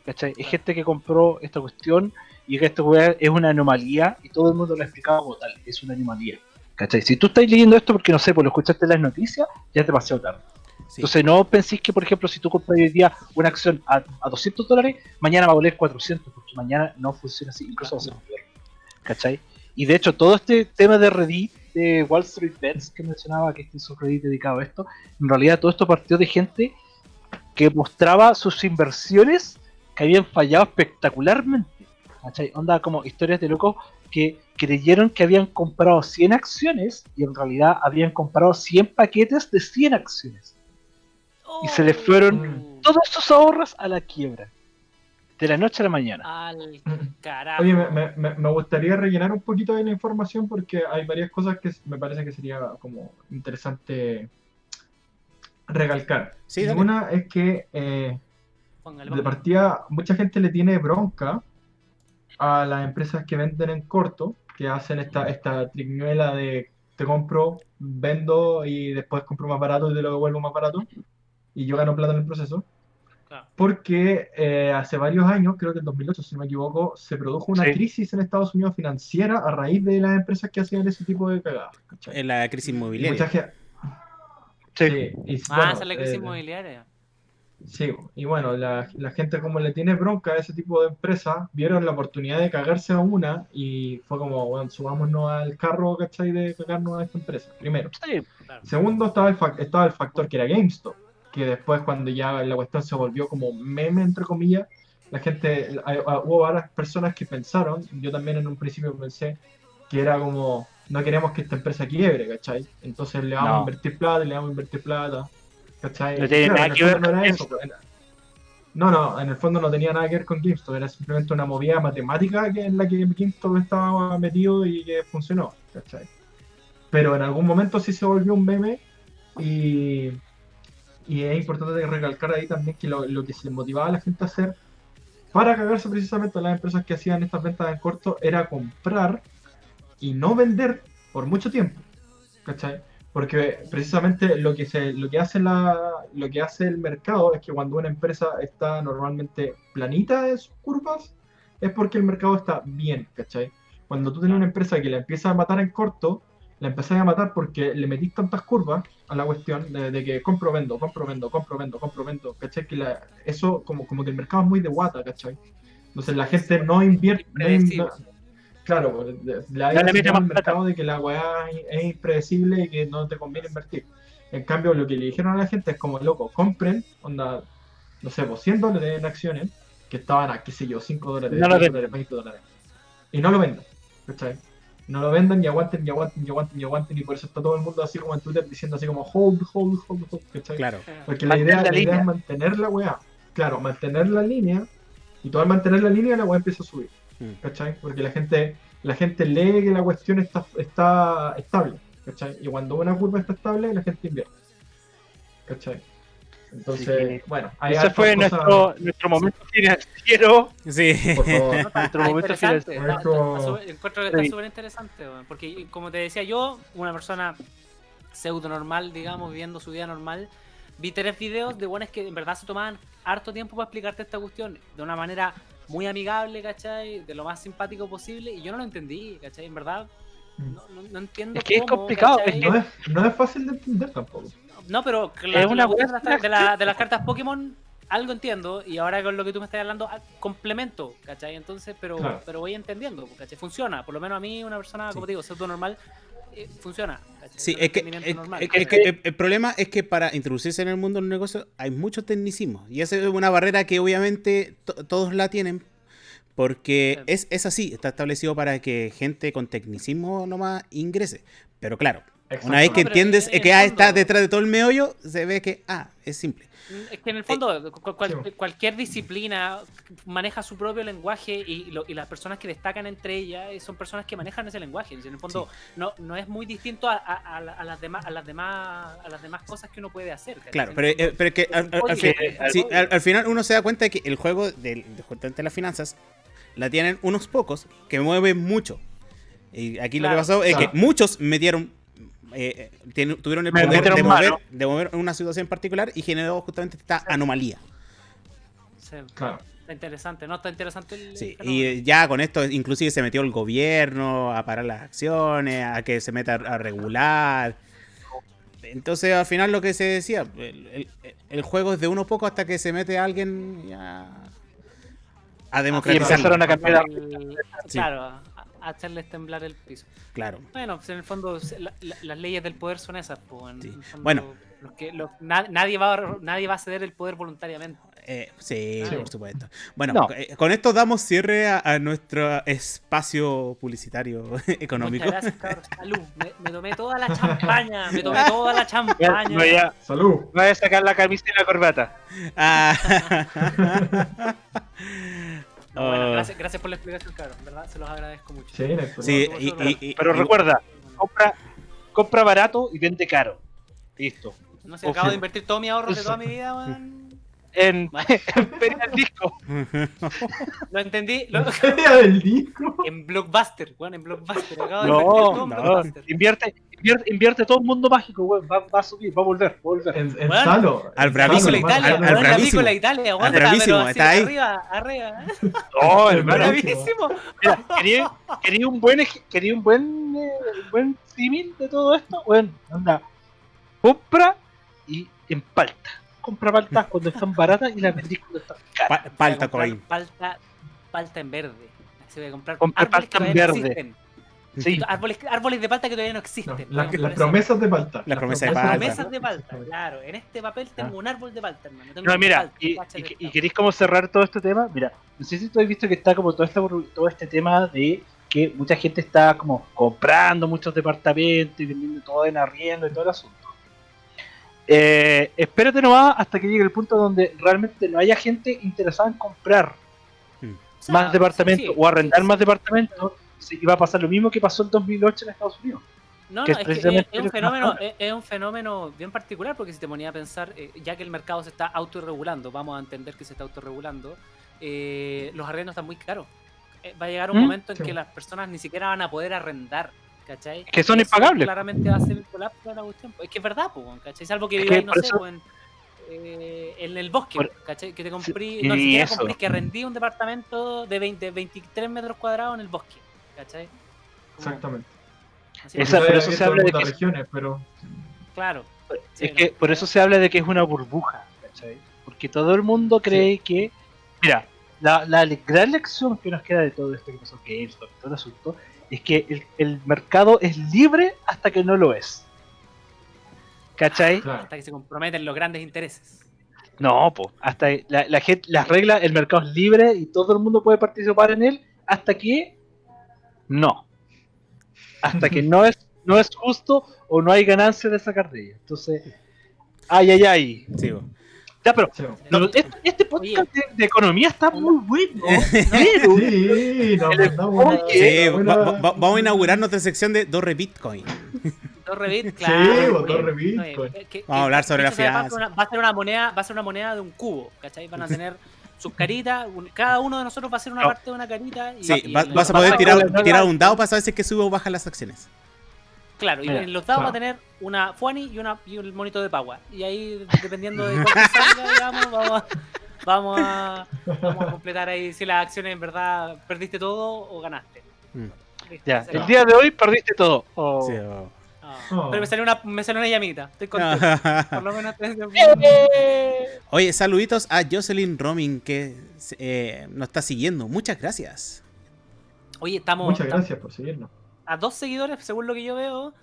¿Cachai? Es gente que compró esta cuestión y que esta weá es una anomalía y todo el mundo lo ha explicado como tal, es una anomalía. ¿Cachai? Si tú estás leyendo esto porque no sé, pues lo escuchaste en las noticias, ya es demasiado tarde. Sí. Entonces no penséis que, por ejemplo, si tú compras hoy día una acción a, a 200 dólares, mañana va a valer 400, porque mañana no funciona así, incluso va a ser peor. ¿Cachai? Y de hecho, todo este tema de Reddit, de Wall Street Bets, que mencionaba que este es un Reddit dedicado a esto, en realidad todo esto partió de gente que mostraba sus inversiones que habían fallado espectacularmente. ¿Cachai? Onda como historias de locos que creyeron que habían comprado 100 acciones y en realidad habían comprado 100 paquetes de 100 acciones. Y se le fueron Oh, Todos sus ahorros a la quiebra. De la noche a la mañana. Al carajo. Oye, me, me- me- gustaría rellenar un poquito de la información porque hay varias cosas que me parece que sería como interesante recalcar. Sí, Y una es que eh, de partida mucha gente le tiene bronca a las empresas que venden en corto, que hacen esta, esta triquiñuela de te compro, vendo y después compro más barato y te lo devuelvo más barato y yo gano plata en el proceso. Porque eh, hace varios años, creo que en 2008, si no me equivoco, se produjo una Sí. crisis en Estados Unidos financiera a raíz de las empresas que hacían ese tipo de cagadas. ¿cachai? En la crisis inmobiliaria. gente- Sí. sí, y, Ah, bueno, esa es la crisis eh, inmobiliaria. Sí, y bueno, la, la gente como le tiene bronca a ese tipo de empresas, vieron la oportunidad de cagarse a una y fue como, bueno, subámonos al carro, ¿cachai? De cagarnos a esta empresa, primero. Sí, Claro. Segundo, estaba el, fac- estaba el factor que era GameStop, que después cuando ya la cuestión se volvió como meme, entre comillas, la gente, hay- hubo varias personas que pensaron, yo también en un principio pensé, que era como, no queremos que esta empresa quiebre, ¿cachai? Entonces le vamos a invertir plata, le vamos a invertir plata, ¿cachai? No tiene Claro, nada en el que ver fondo no eso, pues, en- No, no, en el fondo no tenía nada que ver con GameStop, era simplemente una movida matemática que, en la que GameStop estaba metido y que funcionó, ¿cachai? Pero en algún momento sí se volvió un meme y, y es importante recalcar ahí también que lo, lo que se motivaba a la gente a hacer para cagarse precisamente a las empresas que hacían estas ventas en corto era comprar y no vender por mucho tiempo, ¿cachai? Porque precisamente lo que se, lo que hace la, lo que hace el mercado es que cuando una empresa está normalmente planita en sus curvas, es porque el mercado está bien, ¿cachai? Cuando tú tienes una empresa que la empieza a matar en corto, la empezás a matar porque le metís tantas curvas a la cuestión de, de que compro, vendo, compro, vendo, compro, vendo, compro, vendo, ¿cachai? Que la- eso como, como que el mercado es muy de guata, ¿cachai? Entonces la gente no invierte... no in- claro, señal al más plata. mercado de que la weá es- es impredecible y que no te conviene invertir. En cambio, lo que le dijeron a la gente es como, loco, compren, onda, no sé, pues 100 dólares en acciones que estaban a, qué sé yo, 5 dólares, No lo 10 vendan. dólares, 20 dólares. Y no lo vendan, ¿cachai? No lo vendan y aguanten y aguanten y aguanten y aguanten y por eso está todo el mundo así como en Twitter diciendo así como hold, hold, hold, hold, ¿cachai? Claro. Porque la idea, la la idea es mantener la weá. Claro, mantener la línea. Y todo al mantener la línea la weá empieza a subir. Mm. ¿Cachai? Porque la gente, la gente lee que la cuestión está, está estable. ¿Cachai? Y cuando una curva está estable, la gente invierte. ¿Cachai? Entonces, que bueno, Ese fue cosas- nuestro, nuestro momento financiero. Sí. Por favor. Nuestro momento está súper- encuentro que está Sí. súper interesante, porque como te decía yo, una persona pseudo normal, digamos, viviendo su vida normal, vi tres videos de buenos que en verdad se tomaban harto tiempo para explicarte esta cuestión de una manera muy amigable, ¿cachai? De lo más simpático posible, y yo no lo entendí, ¿cachai? En verdad, no, no- no entiendo Es que es cómo, complicado, ¿cachai? es que- No es, no es fácil de entender tampoco. No, pero la, Es una de, las, de la- de las cartas Pokémon algo entiendo y ahora con lo que tú me estás hablando ah, complemento, ¿cachai? Entonces, pero, Claro. pero voy entendiendo, ¿cachai? Funciona, por lo menos a mí una persona, Sí. como te digo, pseudo normal, eh, funciona. ¿cachai? Sí, es que, es- normal. es- es que el, el problema es que para introducirse en el mundo del negocio hay muchos tecnicismos. Y esa es una barrera que obviamente to- todos la tienen. Porque es, es así, está establecido para que gente con tecnicismo nomás ingrese. Pero claro, una vez que No, entiendes que ah, está detrás de todo el meollo, se ve que, ah, es simple. Mm, Es que en el fondo cual- Sí. cualquier disciplina maneja su propio lenguaje y, lo- y las personas que destacan entre ellas eh, son personas que manejan ese lenguaje. En el fondo no, no es muy distinto a, a- a la- a las demás a las demás a las demás cosas que uno puede hacer. ¿cachai? Claro, pero, eh, pero es que al, un al- al código, fin- es un sí, código. al- al final uno se da cuenta de que el juego del, de justamente las finanzas la tienen unos pocos que mueven mucho. Y aquí lo que pasó es claro. que muchos metieron, eh, eh, tuvieron el poder de mover, de mover una situación en particular y generó justamente esta anomalía. Sí, Claro. está interesante, ¿no? Está interesante el. Sí, el y ya con esto inclusive se metió el gobierno a parar las acciones, a que se meta a regular. Entonces al final lo que se decía, el, el- el juego es de uno poco hasta que se mete alguien ya a Y democratizar. empezaron a cambiar. El- Sí. Claro, a, a hacerles temblar el piso. Claro. Bueno, pues en el fondo se- la- la- las leyes del poder son esas. Pues, en Sí. fondo, Bueno. los que- los- na- nadie, va a, nadie va a ceder el poder voluntariamente. Eh, sí, Sí. por supuesto. Bueno, No. eh, con esto damos cierre a, a nuestro espacio publicitario económico. Muchas gracias. Salud. Me, me tomé toda la champaña. Me tomé toda la Ya, champaña. Voy a, Salud. voy a sacar la camisa y la corbata. Ah. No, bueno, Oh. gracias, gracias por la explicación, cabrón. ¿Verdad? Se los agradezco mucho. Sí. Sí, No, y, no, y- y- Pero y- recuerda, compra, compra barato y vende caro. Listo. No sé, acabo de invertir todos mis ahorros de toda mi vida, weón. En, en Feria del disco. Lo entendí. Lo, Feria del disco. en Blockbuster, weón, en Blockbuster. Acabo de No, todo no. Blockbuster. Invierte, invierte, invierte todo el mundo mágico, weón. Va, va a subir, va a volver, va a volver. En, en Bueno, Salo. al bravísimo, Italia, al- al weón, la bravísimo. Italia, aguanta, bravísimo, está ahí. arriba, arriba. ¿eh? No, El hermano. Bravísimo. Mira, quería, quería un buen, quería un buen, eh, un buen símil de todo esto. Bueno, anda, compra y en palta. Compra paltas cuando están baratas y las vendís cuando están caras. Pa- palta coin. Palta, palta en verde. Se voy a comprar Compra árboles que palta en todavía no verde. existen. Sí, Árboles, árboles de palta que todavía no No, existen. La- las promesas de palta. Las promesas de Las palta. promesas de palta, claro. En este papel tengo un árbol de palta, hermano. Tengo No, mira, palta, y, queréis como cerrar todo este tema. Mira, no sé si tú has visto que está como todo este, todo este tema de que mucha gente está como comprando muchos departamentos y vendiendo todo en arriendo y todo el asunto. Eh, espérate nomás hasta que llegue el punto donde realmente no haya gente interesada en comprar O sea, más departamentos sí, o arrendar más departamentos. sí, Y va a pasar lo mismo que pasó en 2008 en Estados Unidos. No, que no, es es, que es, un fenómeno, habla. es, es un fenómeno bien particular porque si te ponía a pensar, eh, ya que el mercado se está autorregulando, vamos a entender que se está autorregulando, eh, los arrendos están muy caros. Eh, va a llegar un ¿Mm? momento en Sí. que las personas ni siquiera van a poder arrendar, ¿cachai? Que son Eso impagables. Claramente va a ser el colapso de la cuestión. Es que es verdad, pues, ¿cachai? Salvo que Es viváis, que no sé, eso- pues, en, eh, en el bosque, Por- ¿cachai? Que te compré, Sí, no, ni siquiera eso. compré, que rendí un departamento de 20, 23 metros cuadrados en el bosque, ¿cachai? Como- Exactamente. así Esa- como- por eso se habla de que- regiones, pero Claro. Sí, es no. que por eso se habla de que es una burbuja, ¿cachai? Porque todo el mundo cree que. Mira, la, la gran lección que nos queda de todo esto que pasó GameStop, todo el asunto, es que el, el mercado es libre hasta que no lo es. ¿Cachai? claro. Hasta que se comprometen los grandes intereses. No, pues, hasta la, la gente, las reglas, el mercado es libre y todo el mundo puede participar en él, hasta que no. Hasta que no es, no es justo o no hay ganancia de sacar de ella. Entonces, ay, ay, ay. Sí. Ya, pero Sí. no, este, este podcast de, de economía está muy bueno. pero Sí, buena- va- va- vamos a inaugurar nuestra sección de Torre Bitcoin. Claro. oye, Bitcoin. Vamos a hablar sobre la una- Va a ser una moneda, va a ser una moneda de un cubo, ¿cachai? Van a tener sus caritas, un- cada uno de nosotros va a ser una No. parte de una carita. Y, Sí, y va- el- vas a poder tirar, tirar un dado para saber si es que sube o baja las acciones. Claro, y en los dados va a claro. tener una Fuani y, una, y un monito de Pagua. Y ahí, dependiendo de cuál que salga, digamos, vamos a, vamos, a, vamos a completar ahí si las acciones en verdad perdiste todo o ganaste. Mm. Ya, el día de hoy perdiste todo. Oh. Sí, bo. Ah, Oh. Pero me salió una, me salió una llamita. Estoy contento. Por lo menos Oye, saluditos a Jocelyn Roming que eh, nos está siguiendo. Muchas gracias. Oye, estamos, Muchas estamos gracias por seguirnos. A dos seguidores, según lo que yo veo,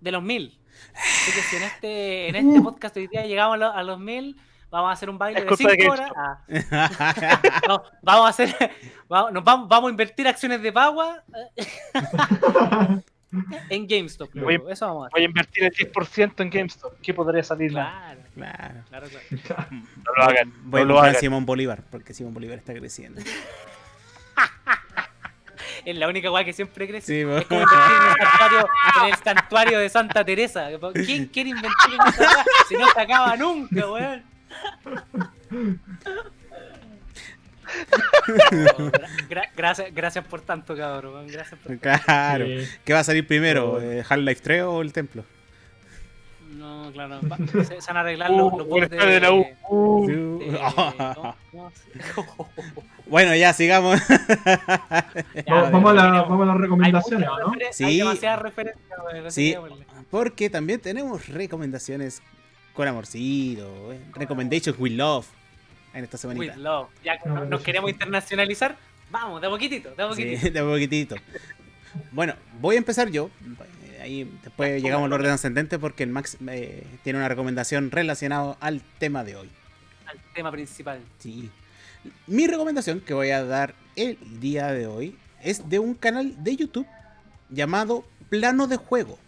de los mil. Así que si en este, en este podcast hoy día llegamos a, lo- a los mil, vamos a hacer un baile Es de culpa de 5 horas. Ah. No, vamos a hacer, vamos, nos vamos, vamos a invertir acciones de Pagua eh, en GameStop. Voy Eso vamos a hacer. Voy a invertir el 10% en GameStop. ¿Qué podría salir? Claro, claro. claro, claro. No lo hagan. Voy a no lo hagan. Simón Bolívar, porque Simón Bolívar está creciendo. Es la única weá que siempre crece. Sí. Es como invertir en el, santuario, en el santuario de Santa Teresa. ¿Quién quiere invertir en esa weá si no se acaba nunca, weón? No, gra- gra- gracias, gracias por tanto, cabrón. Gracias por Claro. Sí. ¿Qué va a salir primero? Eh, ¿Half-Life 3 o el templo? No, claro. va- se, se van a arreglar los, Uh, los de, de la U. Uh, de- ¿cómo- cómo se- Bueno, ya sigamos. Ya, Vamos, vamos a la- vamos a las Hay recomendaciones, ¿o ¿no? Sí. Hay demasiadas referencias, Sí, porque también tenemos recomendaciones con amorcito. eh, Recommendations with love. En esta With semanita. love. Ya que No, nos, no, nos queremos internacionalizar, vamos, de a poquitito, de a poquitito. Sí, de a poquitito. Bueno, voy a empezar yo. Ahí después llegamos al orden ascendente porque el Max eh, tiene una recomendación relacionada al tema de hoy. Al tema principal. Sí. Mi recomendación que voy a dar el día de hoy es de un canal de YouTube llamado Plano de Juego.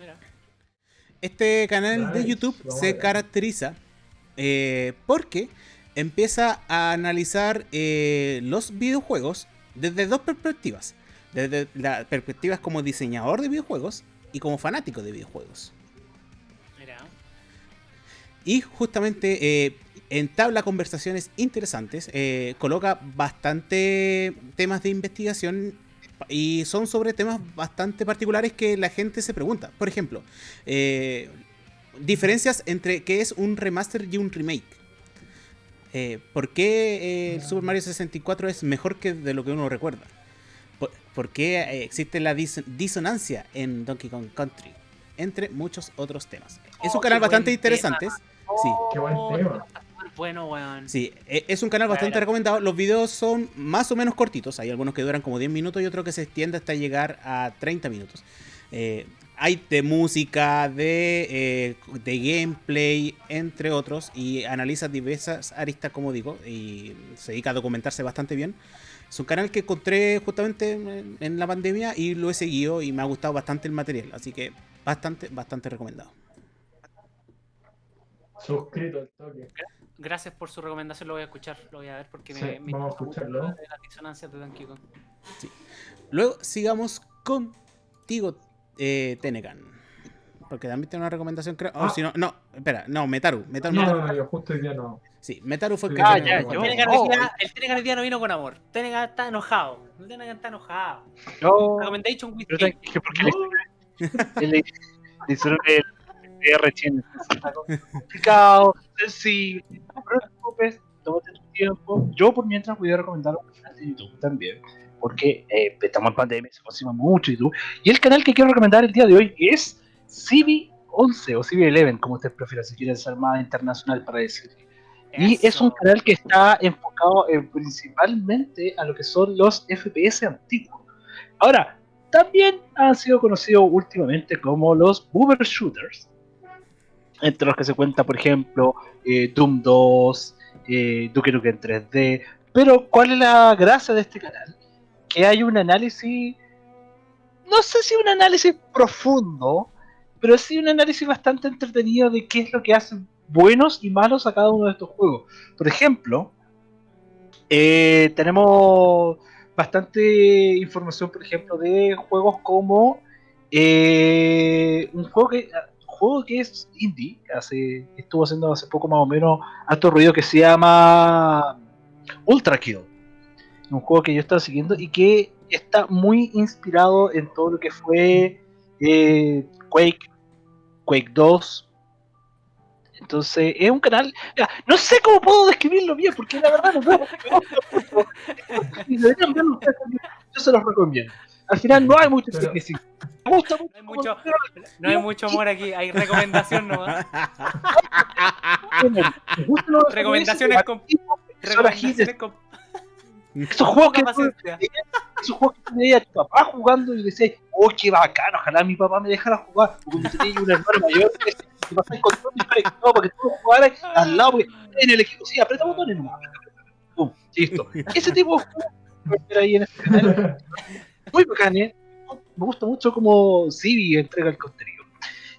Mira. Este canal de YouTube se caracteriza eh, porque empieza a analizar eh, los videojuegos desde dos perspectivas. Desde la perspectiva como diseñador de videojuegos y como fanático de videojuegos. Mira. Y justamente eh, entabla conversaciones interesantes, eh, coloca bastante temas de investigación y son sobre temas bastante particulares que la gente se pregunta. Por ejemplo, eh, diferencias entre qué es un remaster y un remake. Eh, ¿Por qué el Super Mario 64 es mejor que de lo que uno recuerda? ¿Por, qué eh, existe la dis- disonancia en Donkey Kong Country? Entre muchos otros temas. es Oh, un canal bastante interesante. Sí. Qué buen Oh, tema. bueno, weón. Sí, e- es un canal bastante recomendado. Los videos son más o menos cortitos. Hay algunos que duran como 10 minutos y otros que se extiende hasta llegar a 30 minutos. Eh, hay de música, de, eh, de gameplay, entre otros. Y analiza diversas aristas, como digo. Y se dedica a documentarse bastante bien. Es un canal que encontré justamente en, en la pandemia y lo he seguido y me ha gustado bastante el material. Así que bastante, bastante recomendado. Suscrito al toque. Gracias por su recomendación, lo voy a escuchar, lo voy a ver porque Sí, me, me vamos a escucharlo. lo de las disonancias de Donkey Kong. Luego sigamos contigo, eh, Tenecan. Porque también tiene una recomendación, creo. Oh, Ah. si no, no, espera, no, Metaru. Metaru, No, Metaru. no, no, yo justo hoy día no. Sí, Metaru fue el que Ah, ya, el yo- El Tenegan el día no vino con amor. Tenegan está enojado. El Tenegan está enojado. Yo, Recommendation with pero tranqui, porque No. le, hicieron el PR tiene complicado, sensible, no te preocupes, tómate tu tiempo. Yo por mientras voy a recomendar un canal de YouTube también, porque eh, estamos en pandemia, se aproxima mucho YouTube. Y el canal que quiero recomendar el día de hoy es CB11 o CB11, como usted prefiera, si quiere ser más internacional para decir. Y es un canal que está enfocado en principalmente a lo que son los FPS antiguos. Ahora, también han sido conocidos últimamente como los boomer shooters, entre los que se cuenta, por ejemplo, eh, Doom 2, eh, Duke Nukem 3D. Pero, ¿cuál es la gracia de este canal? Que hay un análisis, no sé si un análisis profundo, pero sí un análisis bastante entretenido de qué es lo que hacen buenos y malos a cada uno de estos juegos. Por ejemplo, eh, tenemos bastante información, por ejemplo, de juegos como eh, un juego que juego que es indie, hace, estuvo haciendo hace poco más o menos alto ruido que se llama Ultra Kill. Un juego que yo estaba siguiendo y que está muy inspirado en todo lo que fue eh, Quake, Quake 2. Entonces, es un canal. no sé cómo puedo describirlo bien, porque la verdad no puedo. Yo se los recomiendo. Al final no hay mucho Pero- tecnicismo. Me gusta No hay mucho. no hay mucho amor aquí, hay recomendación nomás. Recomendaciones con- Recomendaciones con Esos juegos que esos juegos que tenía a tu papá jugando y decías, oh, qué bacano, ojalá mi papá me dejara jugar. Porque tenía un hermano mayor que te pasaba con todo no, para que tú jugaras al lado, porque en el equipo, sí, aprieta botones aprieta, Pum, listo. Ese tipo de ahí en este canal. Muy bacán, ¿eh? Me gusta mucho como Civi entrega el contenido.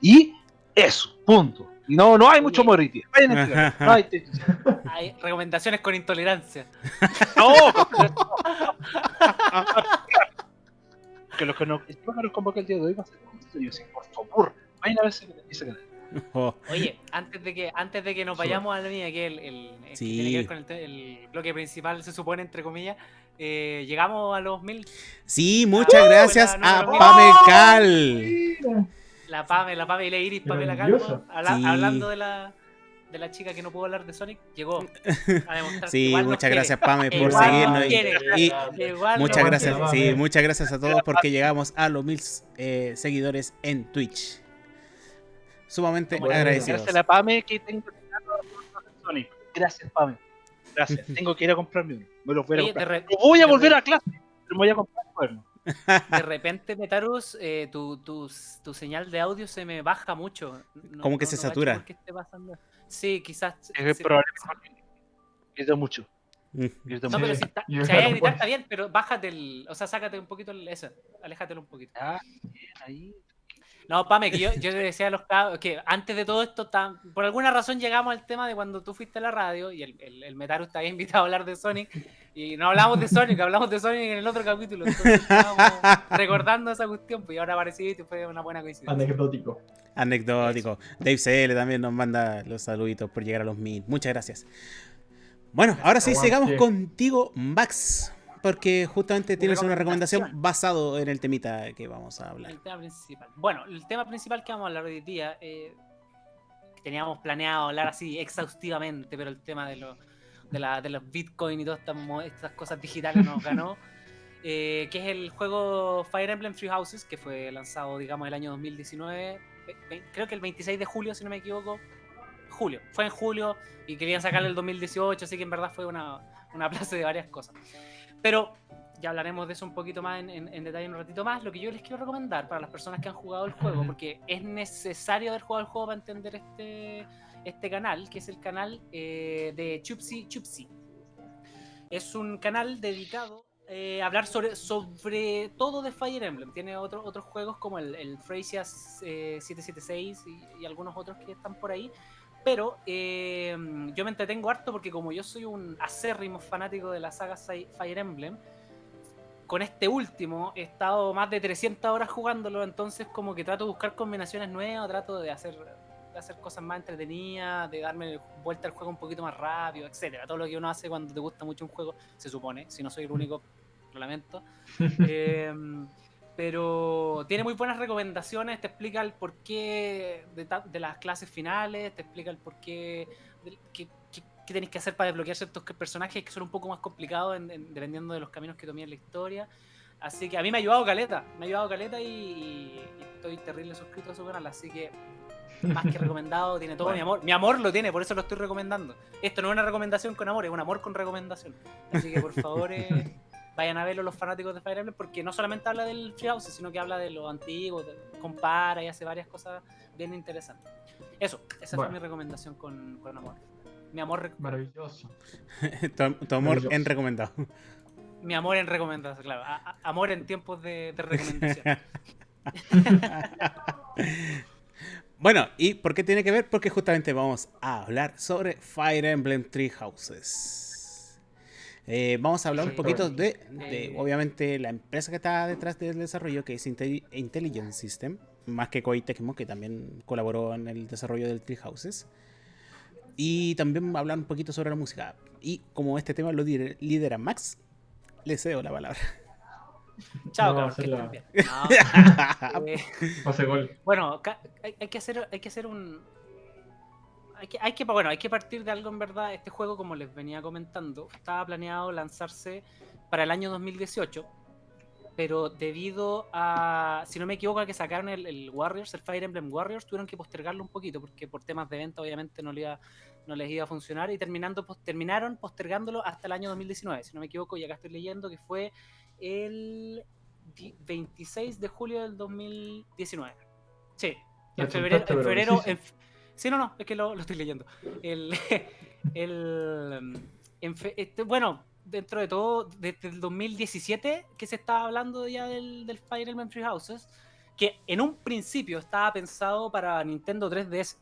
Y eso, punto. Y no, no hay mucho morriti. Vayan a entregar. No hay Hay recomendaciones con intolerancia. No, que los que no, los que nos convoca el día de hoy va a ser un estudio por favor, vayan a ver ese canal. Oh, Oye, antes de que antes de que nos vayamos a la mía, que el, el, que tiene que ver con el, bloque principal, se supone, entre comillas, eh, llegamos a los mil. Sí, muchas Ah, gracias la a número Pame mil. Cal. La Pame, la Pame y la Iris, Pamela habla- Sí. hablando de la, de la chica que no pudo hablar de Sonic, llegó a demostrar Sí, muchas quiere. gracias Pame por Igual seguirnos. y- y, Muchas gracias, sí, muchas gracias a todos porque llegamos a los mil eh, seguidores en Twitch. Sumamente Bueno, agradecidos. Gracias a la PAME que tengo Sonic. Gracias, PAME. Gracias. Tengo que ir a comprarme uno. Me los voy a Oye, comprar. re- No voy a de volver re- a clase. pero Me voy a comprar un cuerno. de repente, Metarus, eh, tu, tu, tu señal de audio se me baja mucho. No- Como que no- se no satura. qué esté pasando. Sí, quizás. Es probable que grito mucho. Mm. Grito No, mucho. pero si, está, si hay gritar está bien, pero bájate el. O sea, sácate un poquito el, eso. Aléjatelo un poquito. Ah, bien, ahí. No, Pame, que yo, yo le decía a los cabros que antes de todo esto, tan- por alguna razón llegamos al tema de cuando tú fuiste a la radio y el, el, el Metaru te había invitado a hablar de Sonic y no hablamos de Sonic, hablamos de Sonic en el otro capítulo. Entonces estábamos recordando esa cuestión, pues y ahora apareciste y fue una buena coincidencia. Anecdótico. Anecdótico. Dave CL también nos manda los saluditos por llegar a los mil. Muchas gracias. Bueno, ahora sí, sigamos contigo, Max. Porque justamente tienes una recomendación basado en el temita que vamos a hablar. El tema principal. Bueno, el tema principal que vamos a hablar hoy día, eh, teníamos planeado hablar así exhaustivamente, pero el tema de, los de, la- de los bitcoin y todas estas, estas cosas digitales nos ganó, eh, que es el juego Fire Emblem Three Houses, que fue lanzado, digamos, el año 2019, ve- ve- creo que el 26 de julio, si no me equivoco. Julio, fue en julio y querían sacarle el 2018, así que en verdad fue una, una plaza de varias cosas. Pero ya hablaremos de eso un poquito más en, en- en detalle un ratito más. Lo que yo les quiero recomendar para las personas que han jugado el juego, porque es necesario haber jugado el juego para entender este, este canal, que es el canal eh, de Chupsi Chupsi. Es un canal dedicado eh, a hablar sobre, sobre todo de Fire Emblem. Tiene otro- otros juegos como el, el Freysia eh, 776 y, y algunos otros que están por ahí. Pero eh, yo me entretengo harto porque como yo soy un acérrimo fanático de la saga Fi- Fire Emblem, con este último he estado más de 300 horas jugándolo, entonces como que trato de buscar combinaciones nuevas, trato de hacer de hacer cosas más entretenidas, de darme vuelta al juego un poquito más rápido, etcétera. Todo lo que uno hace cuando te gusta mucho un juego, se supone, si no soy el único, lo lamento. Em, pero tiene muy buenas recomendaciones, te explica el porqué de, de las clases finales, te explica el porqué, de, qué, qué, tenéis que hacer para desbloquear ciertos personajes que son un poco más complicados dependiendo de los caminos que tomé en la historia. Así que a mí me ha ayudado Caleta, me ha ayudado Caleta y, estoy terrible suscrito a su canal, así que más que recomendado, tiene todo mi amor. Mi amor lo tiene, por eso lo estoy recomendando. Esto no es una recomendación con amor, es un amor con recomendación. Así que por favor, eh, vayan a verlo los fanáticos de Fire Emblem, porque no solamente habla del Treehouse, sino que habla de lo antiguo, compara y hace varias cosas bien interesantes. Eso, esa fue mi recomendación con, con amor. Mi amor. Maravilloso. tu, amor en recomendado. Mi amor en recomendación, claro. amor en tiempos de, de recomendación. bueno, ¿y por qué tiene que ver? Porque justamente vamos a hablar sobre Fire Emblem Three Houses. Eh, vamos a hablar un poquito de, de, obviamente, la empresa que está detrás del desarrollo, que es Intelligent System, más que Koei Tecmo, que también colaboró en el desarrollo del Three Houses. Y también hablar un poquito sobre la música. Y como este tema lo lidera Max, le cedo la palabra. Chao, no, que no, eh, gol. Bueno, hay, que hacer, hay que hacer un. Hay que, hay que, bueno, hay que partir de algo en verdad. Este juego, como les venía comentando, estaba planeado lanzarse para el año 2018 pero debido a, si no me equivoco, a que sacaron el, Warriors, el Fire Emblem Warriors, tuvieron que postergarlo un poquito porque por temas de venta obviamente no, le iba, no les iba a funcionar y terminando, terminaron postergándolo hasta el año 2019, si no me equivoco, y acá estoy leyendo que fue el 26 de julio del 2019. Sí, en febrero, en febrero sí. no, no, es que lo, estoy leyendo. El, el, este, bueno, dentro de todo, desde el 2017 que se estaba hablando ya del, del Fire Emblem Three Houses, que en un principio estaba pensado para Nintendo 3DS,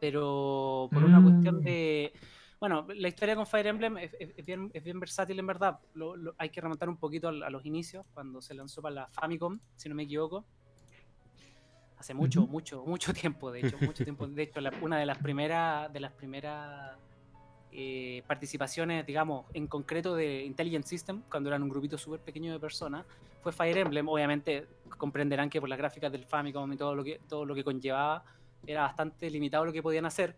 pero por una cuestión mm. de... Bueno, la historia con Fire Emblem es, bien, es bien, versátil en verdad. hay que remontar un poquito a, los inicios, cuando se lanzó para la Famicom, si no me equivoco. Hace mucho, mucho, mucho tiempo, de hecho, mucho tiempo. De hecho, una de las primeras, de las primeras eh, participaciones, digamos, en concreto de Intelligent System, cuando eran un grupito súper pequeño de personas, fue Fire Emblem. Obviamente comprenderán que por las gráficas del Famicom y todo lo que, todo lo que conllevaba, era bastante limitado lo que podían hacer.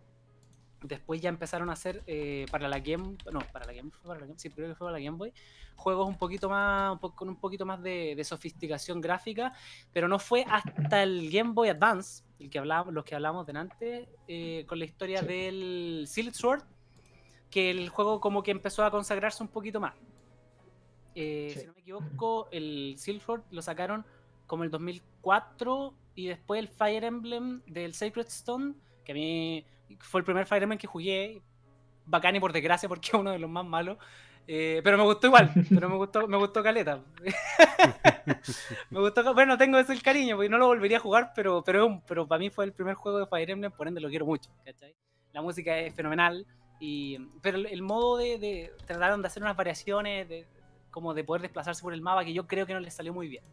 Después ya empezaron a hacer eh, para la Game, no, para la Game, para la Game, sí, creo que fue para la Game Boy, juegos un poquito más, con un poquito más de, sofisticación gráfica, pero no fue hasta el Game Boy Advance, el que hablábamos, los que hablamos delante, eh, con la historia del Silk Sword, que el juego como que empezó a consagrarse un poquito más. Eh, si no me equivoco, el Silver lo sacaron como el 2004 y después el Fire Emblem del Sacred Stone, que a mí fue el primer Fire Emblem que jugué, bacán y por desgracia porque es uno de los más malos. Eh, pero me gustó igual, pero me gustó, me gustó Caleta. me gustó, bueno, tengo ese el cariño, porque no lo volvería a jugar, pero, pero, pero para mí fue el primer juego de Fire Emblem, por ende lo quiero mucho, La música es fenomenal, pero el, modo de, trataron de hacer unas variaciones, de, como de poder desplazarse por el mapa, que yo creo que no les salió muy bien.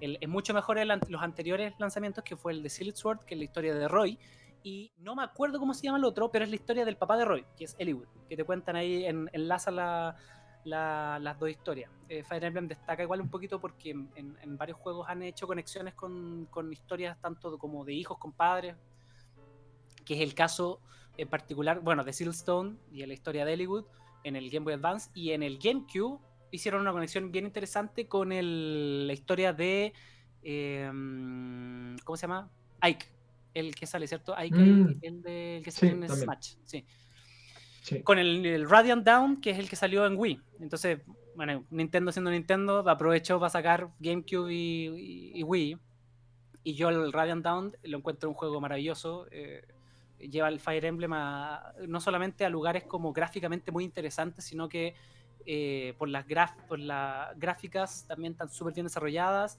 es mucho mejor el, los anteriores lanzamientos, que fue el de Silent Sword, que es la historia de Roy. Y no me acuerdo cómo se llama el otro, pero es la historia del papá de Roy, que es Eliwood, que te cuentan ahí, en, enlaza la, las dos historias. Eh, Fire Emblem destaca igual un poquito porque en, varios juegos han hecho conexiones con, con, historias tanto como de hijos con padres, que es el caso en particular, bueno, de Silstone y en la historia de Hollywood en el Game Boy Advance y en el GameCube hicieron una conexión bien interesante con la historia de em, ¿cómo se llama? Ike, el que sale, ¿cierto? Ike, mm. el, que sale en Smash, sí. Con el, Radiant Down, que es el que salió en Wii. Entonces, bueno, Nintendo siendo Nintendo, aprovechó para sacar GameCube y, Wii. Y yo el Radiant Down lo encuentro un juego maravilloso. Eh, lleva el Fire Emblem no solamente a lugares como gráficamente muy interesantes, sino que eh, por, las por las gráficas también están súper bien desarrolladas.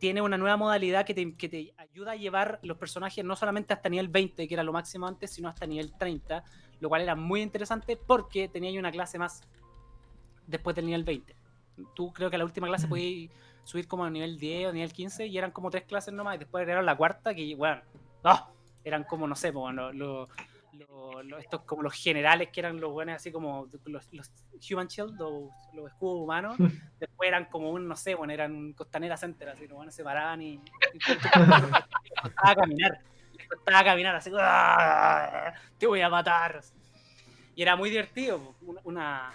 Tiene una nueva modalidad que te, que te, ayuda a llevar los personajes no solamente hasta nivel 20, que era lo máximo antes, sino hasta nivel 30, lo cual era muy interesante porque tenía una clase más después del nivel 20. Tú creo que la última clase podías subir como a nivel 10 o nivel 15 y eran como tres clases nomás y después agregaron la cuarta que, bueno, ¡oh! eran como, no sé, pues, lo- lo- lo- estos como los generales que eran los buenos, así como los, los Human Shield, los, los escudos humanos. Después eran como un, no sé, bueno, eran Costanera Center, así, los buenos se paraban y, y les costaba caminar. Les costaba caminar, así, "Ah, te voy a matar. Y era muy divertido, una- una,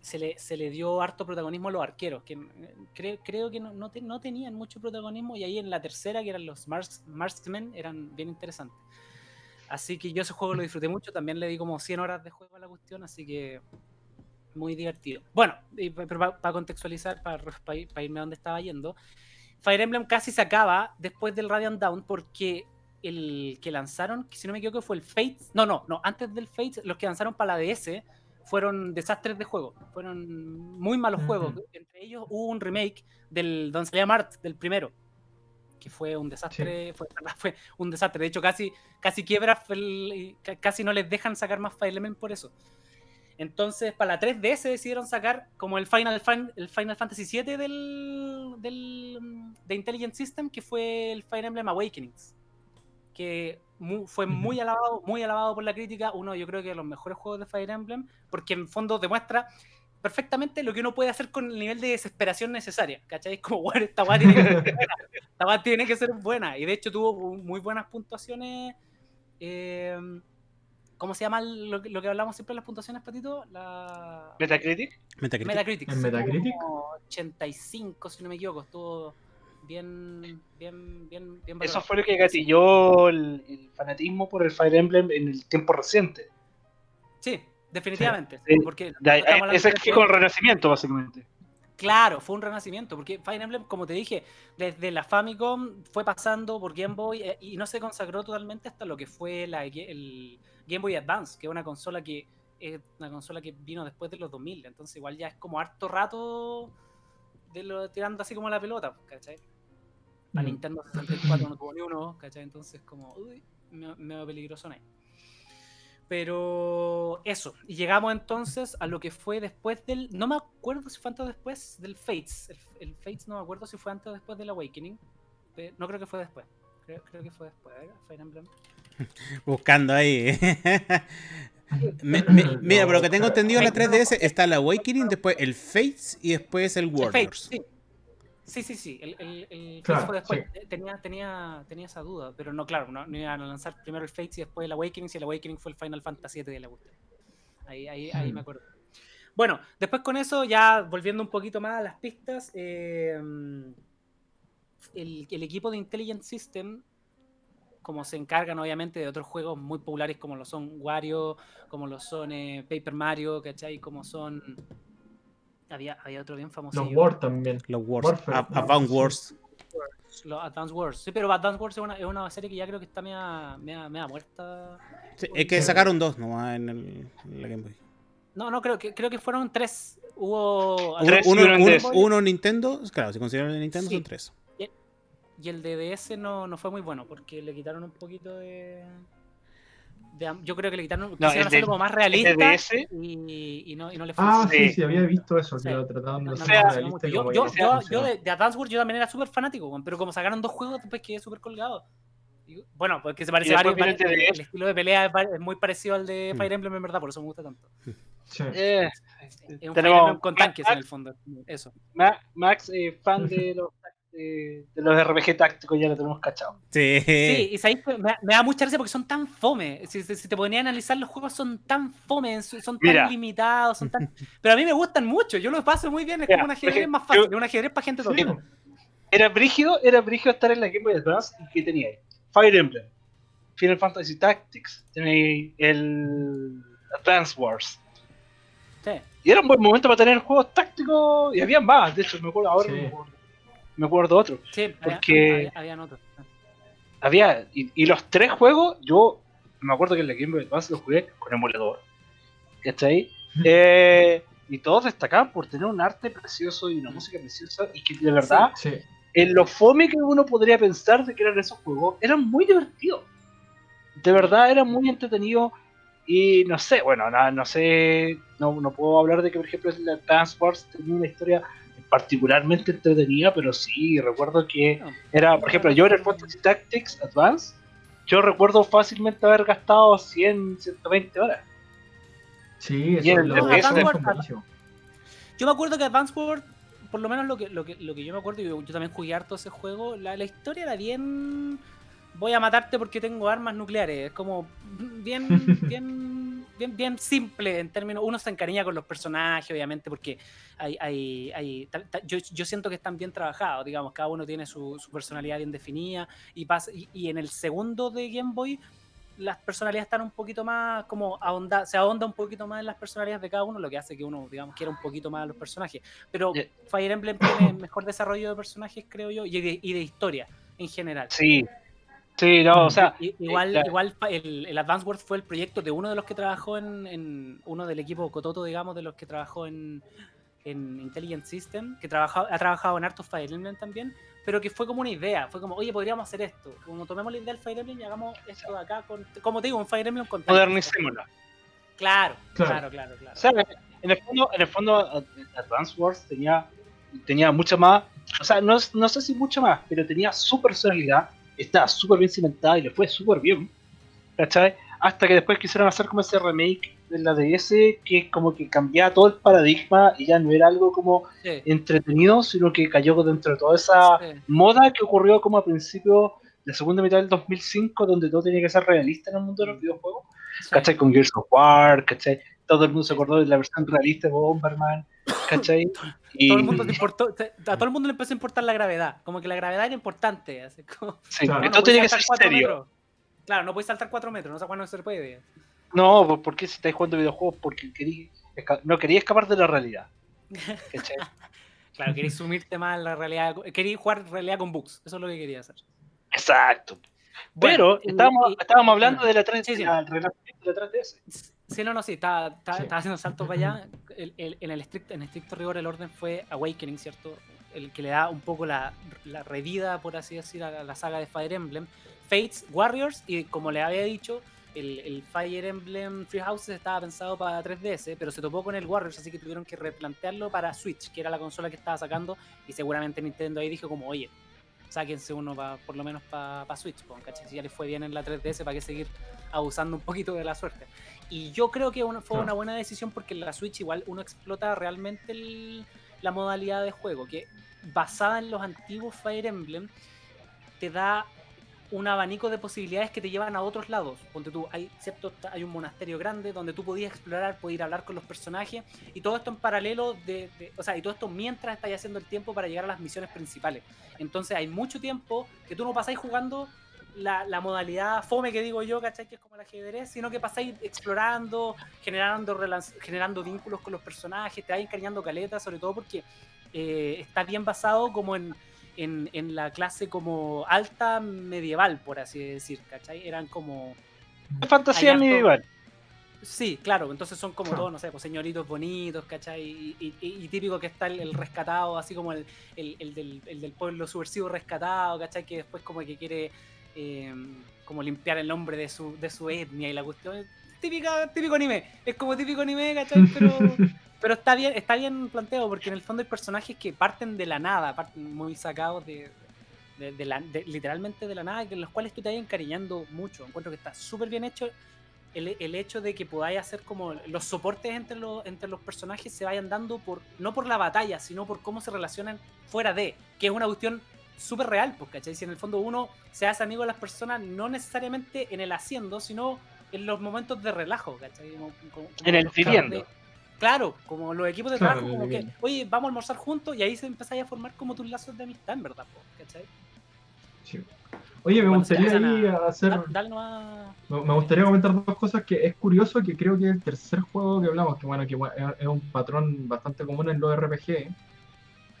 se le, se le dio harto protagonismo a los arqueros, que creo, creo que no, no, te- no tenían mucho protagonismo, y ahí en la tercera, que eran los Mars, Marksmen, eran bien interesantes. Así que yo ese juego lo disfruté mucho, también le di como 100 horas de juego a la cuestión, así que muy divertido. Bueno, pa- para contextualizar, para irme a donde estaba yendo, Fire Emblem casi se acaba después del Radiant Down porque el que lanzaron, que si no me equivoco fue el Fates, no, no, no, antes del Fates, los que lanzaron para la DS fueron desastres de juego, fueron muy malos juegos. Entre ellos hubo un remake del Don Mart, del primero, que fue un desastre, fue, fue un desastre. De hecho, casi, casi quiebra, el- casi no les dejan sacar más Fire Emblem por eso. Entonces, para la 3DS decidieron sacar como el Final, Fan- el Final Fantasy VII del, del, de Intelligent System, que fue el Fire Emblem Awakenings. Que fue muy alabado, muy alabado por la crítica. Uno, yo creo que de los mejores juegos de Fire Emblem, porque en fondo demuestra perfectamente lo que uno puede hacer con el nivel de desesperación necesaria. ¿Cachai? Como, bueno, esta weá tiene que ser buena. Esta tiene que ser buena. Y de hecho tuvo muy buenas puntuaciones. eh, ¿Cómo se llama lo, que- lo que hablamos siempre en las puntuaciones, Patito? La Metacritic. Metacritic. Metacritic. ¿En sí, Metacritic? como 85, si no me equivoco. Estuvo bien, bien, bien, bien Eso fue lo que gatilló el, el fanatismo por el Fire Emblem en el tiempo reciente. Sí, definitivamente. Sí. Porque De ese de que con el renacimiento, básicamente. Claro, fue un renacimiento, porque Fire Emblem, como te dije, desde la Famicom fue pasando por Game Boy eh, y no se consagró totalmente hasta lo que fue la, el Game Boy Advance, que es una consola que es una consola que vino después de los 2000, entonces igual ya es como harto rato de lo, tirando así como la pelota, ¿cachai? La Mm. Nintendo 64 no tuvo ni uno, ¿cachai? Entonces como, uy, medio, medio peligroso ahí. Pero eso, y llegamos entonces a lo que fue después del. No me acuerdo si fue antes o después del Fates. El, el Fates no me acuerdo si fue antes o después del Awakening. No creo que fue después. Creo, creo que fue después. A ver, Fire Emblem. Buscando ahí. Me- me- mira, por lo que tengo entendido, en la creo- 3DS está el Awakening, después el Fates y después el El Fates, Warriors. sí. Sí, sí, sí. El, el, el Claro, fue después. Eh, Tenía, tenía, tenía esa duda. Pero no, claro, no, no iban a lanzar primero el Fates y después el Awakening. Si el Awakening fue el Final Fantasy VII de la cuestión. Ahí, ahí, ahí Hmm. me acuerdo. Bueno, después con eso, ya volviendo un poquito más a las pistas, eh, el, el equipo de Intelligent System, como se encargan obviamente de otros juegos muy populares como lo son Wario, como lo son eh, Paper Mario, ¿cachai? Como son... Había, había otro bien famoso. Los War también. Los Wars. Warfare, A- ¿no? Advance Sí. Wars. Los Advance Wars. Sí, pero Advance Wars es una, es una serie que ya creo que está media, media, media muerta. Sí, es que sacaron dos nomás en, el, en la Game Boy. No, no, creo que, creo que fueron tres. Hubo... Uno, Tres uno- y uno en uno- DS. uno Nintendo, claro, si consideran el Nintendo Sí. son tres. Y el de DS no, no fue muy bueno porque le quitaron un poquito de. De yo creo que le quitaron. quisieron el de- hacerlo como más realista. Y, y no, y no le fue Ah, sí, Sí. había visto eso, que lo trataban de No, no, hacer no, no, realista y yo, no de, de Advance Wars yo también era súper fanático, pero como sacaron dos juegos, después quedé súper colgado. Y, bueno, porque se parece varios, el el estilo de pelea es, muy parecido al de Mm. Fire Emblem, en verdad, por eso me gusta tanto. Sí. eh, Es un Tenemos con tanques en el fondo. Eso. Ma- Max, eh, fan de los, de, de los RPG tácticos, ya lo tenemos cachado. Sí. Sí, y sabéis me, me da mucha gracia porque son tan fome. Si, si- si te ponían a analizar los juegos, son tan fome, son tan Mira. limitados, son tan... Pero a mí me gustan mucho, yo los paso muy bien, es Mira, como un ajedrez porque más fácil, yo- un ajedrez para gente Sí. Era brígido, era brígido estar en la Game Boy Advance y que tenía ahí Fire Emblem, Final Fantasy Tactics, tenéis el Advance Wars. Sí. Y era un buen momento para tener juegos tácticos y había más, de hecho me acuerdo ahora, Sí. me acuerdo, me acuerdo otro. Sí, había- Porque- había, habían otros. Había, y, y los tres juegos, yo me acuerdo que en la Game Boy Advance los jugué con emulador. ¿Cachai? Eh, y todos destacaban por tener un arte precioso y una música preciosa y que de verdad, Sí. en lo fome que uno podría pensar de que eran esos juegos, eran muy divertidos. De verdad, eran muy entretenidos. Y no sé, bueno, no, no sé, no, no puedo hablar de que, por ejemplo, el Advance Wars tenía una historia particularmente entretenida, pero sí, recuerdo que No. era, por ejemplo, yo en el Fantasy Tactics Advance, yo recuerdo fácilmente haber gastado 100, 120 horas. Sí, eso Y el lo- de- es buenísimo. Yo me acuerdo que Advance Wars, por lo menos lo que, lo que, lo que yo me acuerdo, y yo, yo también jugué harto ese juego, la, la historia era bien... Voy a matarte porque tengo armas nucleares. Es como bien, bien, bien, bien simple en términos... Uno se encariña con los personajes, obviamente, porque hay, hay, hay ta- ta- yo, yo siento que están bien trabajados, digamos, cada uno tiene su, su personalidad bien definida. Y, pasa, y, y en el segundo de Game Boy las personalidades están un poquito más como ahonda, se ahonda un poquito más en las personalidades de cada uno, lo que hace que uno, digamos, quiera un poquito más a los personajes. Pero Yeah. Fire Emblem tiene mejor desarrollo de personajes, creo yo, y de, y de historia en general. Sí. Sí, no, o sea. I- igual, eh, igual fa- el, el Advance Wars fue el proyecto de uno de los que trabajó en, en uno del equipo Cototo, digamos, de los que trabajó en, en Intelligent System, que trabajó, ha trabajado en Art of Fire Emblem también, pero que fue como una idea, fue como, oye, podríamos hacer esto, como tomemos la idea del Fire Emblem y hagamos esto de acá, con, como te digo, un Fire Emblem con Tactics. modernicémoslo. Claro, Claro. claro, claro, claro. O sea, en el fondo, en el fondo Ad- Advance Wars tenía, tenía mucha más, o sea, no, es- no sé si mucho más, pero tenía su personalidad, estaba súper bien cimentada y le fue súper bien, ¿cachai? Hasta que después quisieron hacer como ese remake de la DS que como que cambiaba todo el paradigma y ya no era algo como Sí, entretenido, sino que cayó dentro de toda esa sí, moda que ocurrió como a principios de la segunda mitad del 2005, donde todo tenía que ser realista en el mundo de los videojuegos. sí. ¿cachai? Con Gears of War, ¿cachai? Todo el mundo se acordó de la versión realista de Bomberman, ¿cachai? Y, Todo el mundo le importó, te- a todo el mundo le empezó a importar la gravedad, como que la gravedad era importante, así como... sí, Claro. que no tenía que ser cuatro serio. metros. Claro, no puedes saltar 4 metros, no sé cuándo se puede. No, ¿por qué si estáis jugando videojuegos? Porque querí, no quería escapar de la realidad. ¿cachai? Claro, queréis sumirte más en la realidad, queréis jugar realidad con bugs, eso es lo que quería hacer. Exacto. Bueno, Pero y- estábamos, y- estábamos hablando de la 3 Sí, de la 3DS. Sí, no, no, sí, estaba, estaba, Sí. estaba haciendo saltos para allá. El- el- en, el estricto, en estricto rigor, el orden fue Awakening, ¿cierto? El que le da un poco la, la revida, por así decir, a la, la saga de Fire Emblem. Fates, Warriors, y como le había dicho, el, el Fire Emblem Free Houses estaba pensado para 3DS, pero se topó con el Warriors, así que tuvieron que replantearlo para Switch, que era la consola que estaba sacando, y seguramente Nintendo ahí dijo como, oye, sáquense uno pa- por lo menos para Switch, po, ¿cachai? Si ya les fue bien en la 3DS, ¿para qué seguir abusando un poquito de la suerte? Y yo creo que una- fue una buena decisión porque en la Switch igual uno explota realmente el- la modalidad de juego, que basada en los antiguos Fire Emblem, te da un abanico de posibilidades que te llevan a otros lados. Ponte tú, hay, cierto, hay un monasterio grande donde tú podías explorar, podías hablar con los personajes, y todo esto en paralelo, de, o sea, y todo esto mientras estás haciendo el tiempo para llegar a las misiones principales. Entonces hay mucho tiempo que tú no pasáis jugando la, la modalidad fome que digo yo, ¿cachai? Que es como el ajedrez, sino que pasáis explorando, generando, generando vínculos con los personajes, te vas encariñando caleta, sobre todo porque eh, está bien basado como en, en, en la clase como alta medieval, por así decir, ¿cachai? Eran como... Fantasía harto- medieval. Sí, claro, entonces son como Claro. todos, no sé, pues señoritos bonitos, ¿cachai? Y, y- y- y típico que está el, el rescatado, así como el, el- el del, el del pueblo subversivo rescatado, ¿cachai? Que después como que quiere eh, como limpiar el nombre de su, de su etnia y la cuestión. Típica, típico anime, es como típico anime, ¿cachai? Pero, pero está bien, está bien planteado, porque en el fondo hay personajes que parten de la nada, parten muy sacados de, de- de la- de- literalmente de la nada, en los cuales tú te vas encariñando mucho. Encuentro que está súper bien hecho el, el hecho de que podáis hacer como los soportes entre los, entre los personajes se vayan dando por no por la batalla, sino por cómo se relacionan fuera de, que es una cuestión súper real, pues, ¿cachai? Si en el fondo uno se hace amigo de las personas, no necesariamente en el haciendo, sino en los momentos de relajo, ¿cachai? Como- como- En el viviendo. de- Claro, como los equipos de trabajo, como que, oye, vamos a almorzar juntos y ahí se empezáis a formar como tus lazos de amistad, en verdad, ¿cachai? Sí. Oye, me gustaría ahí a- hacer. Da- dale nomás- Me me gustaría comentar dos cosas que es curioso que creo que el tercer juego que hablamos, que bueno, que es un patrón bastante común en los RPG,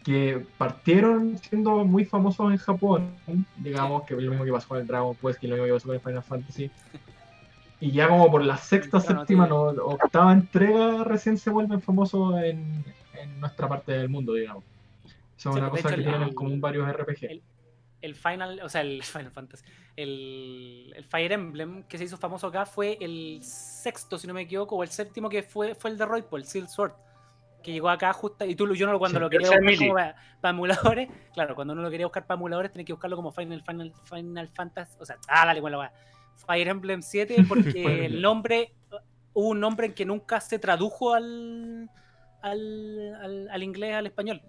que partieron siendo muy famosos en Japón, digamos, que lo mismo que pasó con el Dragon Quest, que lo mismo que pasó con el Final Fantasy. Y ya como por la sexta, séptima, no, octava entrega recién se vuelven famosos en, en nuestra parte del mundo, digamos. Eso es Sí, una cosa hecho, que el- tienen en común varios RPG. el- el Final, o sea, el Final Fantasy, el, el Fire Emblem que se hizo famoso acá fue el sexto, si no me equivoco, o el séptimo que fue, fue el de Roy, el Seal Sword, que llegó acá justo, y tú yo no lo- cuando Sí, lo quería buscar como para, para emuladores, claro, cuando uno lo quería buscar para emuladores tenía que buscarlo como Final, Final, Final Fantasy, o sea, ah, dale, bueno, va. Fire Emblem 7 porque el nombre, hubo un nombre en que nunca se tradujo al, al, al, al inglés, al español.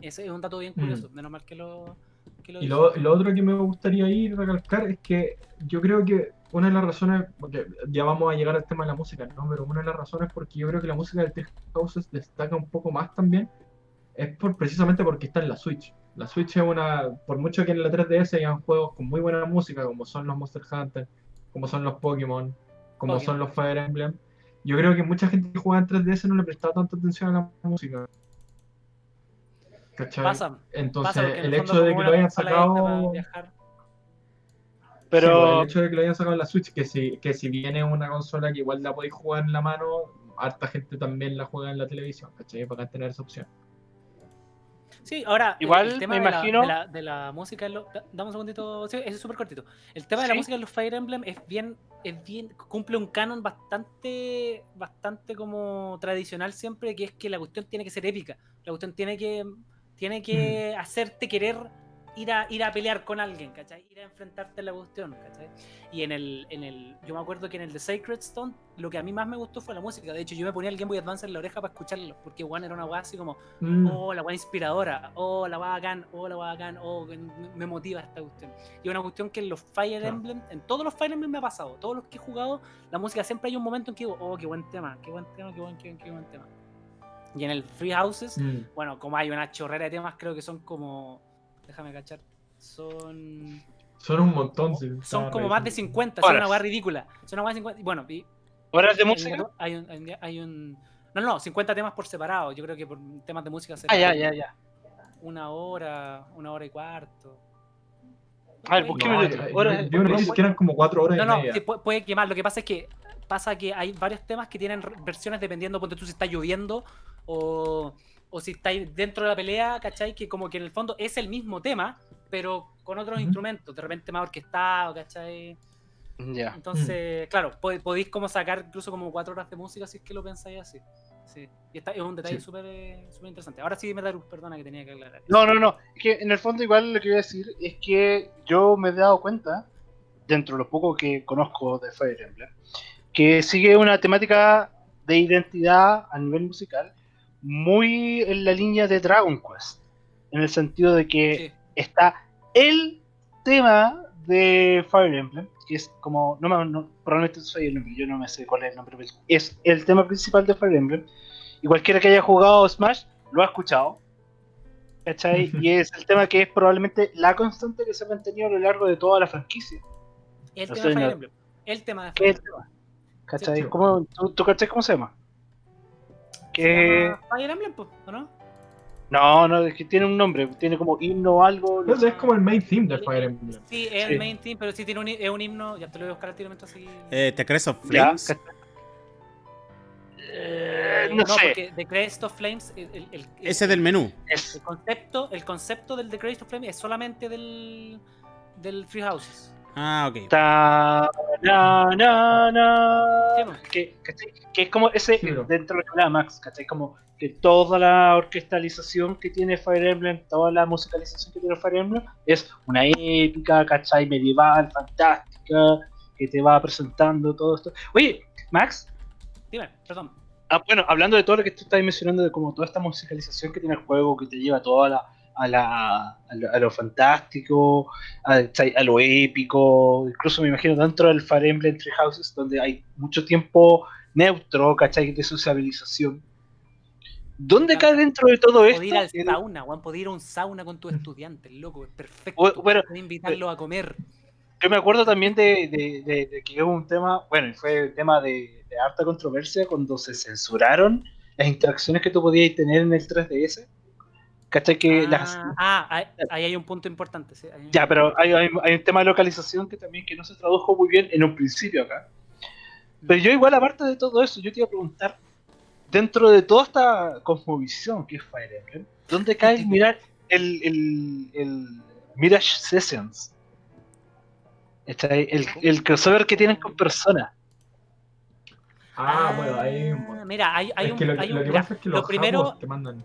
Ese es un dato bien curioso, Mm. menos mal que lo... Que lo Y lo, lo otro que me gustaría ir recalcar es que yo creo que una de las razones, porque ya vamos a llegar al tema de la música, ¿no? Pero una de las razones porque yo creo que la música de Three Houses destaca un poco más también es por, precisamente porque está en la Switch. La Switch es una, por mucho que en la 3DS hayan juegos con muy buena música, como son los Monster Hunter, como son los Pokémon, como Pokémon. son los Fire Emblem, yo creo que mucha gente que juega en 3DS no le prestaba tanta atención a la música. ¿Cachai? Pasa, Entonces, pasa porque en el hecho de que lo hayan sacado. Sí, pues, Pero el hecho de que lo hayan sacado en la Switch, que si, que si viene una consola que igual la podéis jugar en la mano, harta gente también la juega en la televisión, ¿cachai? Para tener esa opción. Sí, ahora, Igual, el tema me de la- imagino- de la, de la música en los... da- Dame un segundito, sí, es súper cortito. El tema de la música en los Fire Emblem es bien, es bien, cumple un canon bastante, bastante como tradicional siempre, que es que la cuestión tiene que ser épica. La cuestión tiene que, tiene que hacerte querer ir a, ir a pelear con alguien, ¿cachai? Ir a enfrentarte a la cuestión, ¿cachai? Y en el, en el, yo me acuerdo que en el de Sacred Stone, lo que a mí más me gustó fue la música. De hecho, yo me ponía el Game Boy Advance en la oreja para escucharlo, porque One era una weá así como, Mm, oh, la weá inspiradora, oh, la weá bacán, oh, la weá bacán, oh, me, motiva esta cuestión. Y una cuestión que en los Fire. Emblem, en todos los Fire Emblem me ha pasado, todos los que he jugado, la música siempre hay un momento en que digo, oh, qué buen tema, qué buen tema, qué buen, qué buen, qué buen tema. Y en el Free Houses, mm. bueno, como hay una chorrera de temas, creo que son como, déjame cachar, son... Son un montón, sí. Son como más de revisando. 50, son una weá ridícula. Son una weá de 50. y Bueno, y horas de música. hay, un, hay un- hay un- No, no, 50 temas por separado. Yo creo que por temas de música Ah, separado. ya, ya, ya. Una hora, una hora y cuarto. A ver, busqué No, una noticia que eran como cuatro horas No, y no, media. sí, puede, puede quemar. Lo que pasa es que pasa que hay varios temas que tienen versiones dependiendo, ponte tú si está lloviendo o, o si estáis dentro de la pelea, ¿cachai? Que como que en el fondo es el mismo tema, pero con otros instrumentos, de repente más orquestado, ¿cachai? Ya. Entonces, claro, pod- podéis como sacar incluso como cuatro horas de música si es que lo pensáis así. Sí. Y está, es un detalle Sí. súper eh, súper interesante. Ahora sí, Metalus, perdona que tenía que aclarar. No, no, no. Es que en el fondo igual lo que voy a decir es que yo me he dado cuenta, dentro de lo poco que conozco de Fire Emblem, que sigue una temática de identidad a nivel musical muy en la línea de Dragon Quest. En el sentido de que Sí. está el tema de Fire Emblem, que es como, no, me- no probablemente soy el nombre, yo no me sé cuál es el nombre, pero es el tema principal de Fire Emblem, y cualquiera que haya jugado Smash lo ha escuchado, ¿cachai? y es el tema que es probablemente la constante que se ha mantenido a lo largo de toda la franquicia, El No tema de Fire. Emblem. El tema de ¿Qué Fire Emblem. ¿cachai? Sí. ¿Cómo, tú, ¿Tú cachai cómo se llama? ¿Se Que... llama Fire Emblem, ¿o no? No, no, es que tiene un nombre, tiene como himno o algo, no es como el main theme de Fire Emblem. Sí, es Sí. el main team, pero sí tiene un, hi- es un himno. Ya te lo voy a buscar al tiro mientras sigue. Eh, ¿Te crees of Ya, Flames? Eh, no, sé, porque The Crest of Flames, el, el- el- Ese del menú. el concepto, el concepto del The Crest of Flames es solamente del, del Free Houses. Ah, ok. Ta- na, na, na. Que, que es como ese Sí, dentro de lo que hablaba Max, ¿cachai? Como que toda la orquestalización que tiene Fire Emblem, toda la musicalización que tiene Fire Emblem es una épica, ¿cachai? Medieval, fantástica, que te va presentando todo esto. Oye, Max, Dime, perdón. ah, bueno, hablando de todo lo que tú estás mencionando, de como toda esta musicalización que tiene el juego, que te lleva toda la, a, la, a, lo, a lo fantástico, a, lo épico, incluso me imagino dentro del Fire Emblem Three Houses, donde hay mucho tiempo neutro, ¿cachai? De sociabilización. ¿Dónde cae dentro de todo esto? Poder ir al el- sauna, Juan, poder ir a un sauna con tus estudiantes, loco, es perfecto. Bu- bueno, Poder invitarlos a comer. Yo me acuerdo también de, de- de- de que hubo un tema, bueno, fue un tema de, de harta controversia cuando se censuraron las interacciones que tú podías tener en el 3DS. ¿Cachai? Que las, ah, ah, ahí, hay un punto importante. sí, ahí hay un Ya, pero hay, hay- hay un tema de localización que también que no se tradujo muy bien en un principio acá. Pero yo igual, aparte de todo eso, yo te iba a preguntar, dentro de toda esta cosmovisión que es Fire Emblem, ¿dónde cae el mirar el, el, el Mirage Sessions? El, el crossover que tienen con personas. Ah, bueno, ahí hay un montón. Mira, hay, hay un. que lo, hay lo un- que mira, pasa es que lo los te mandan.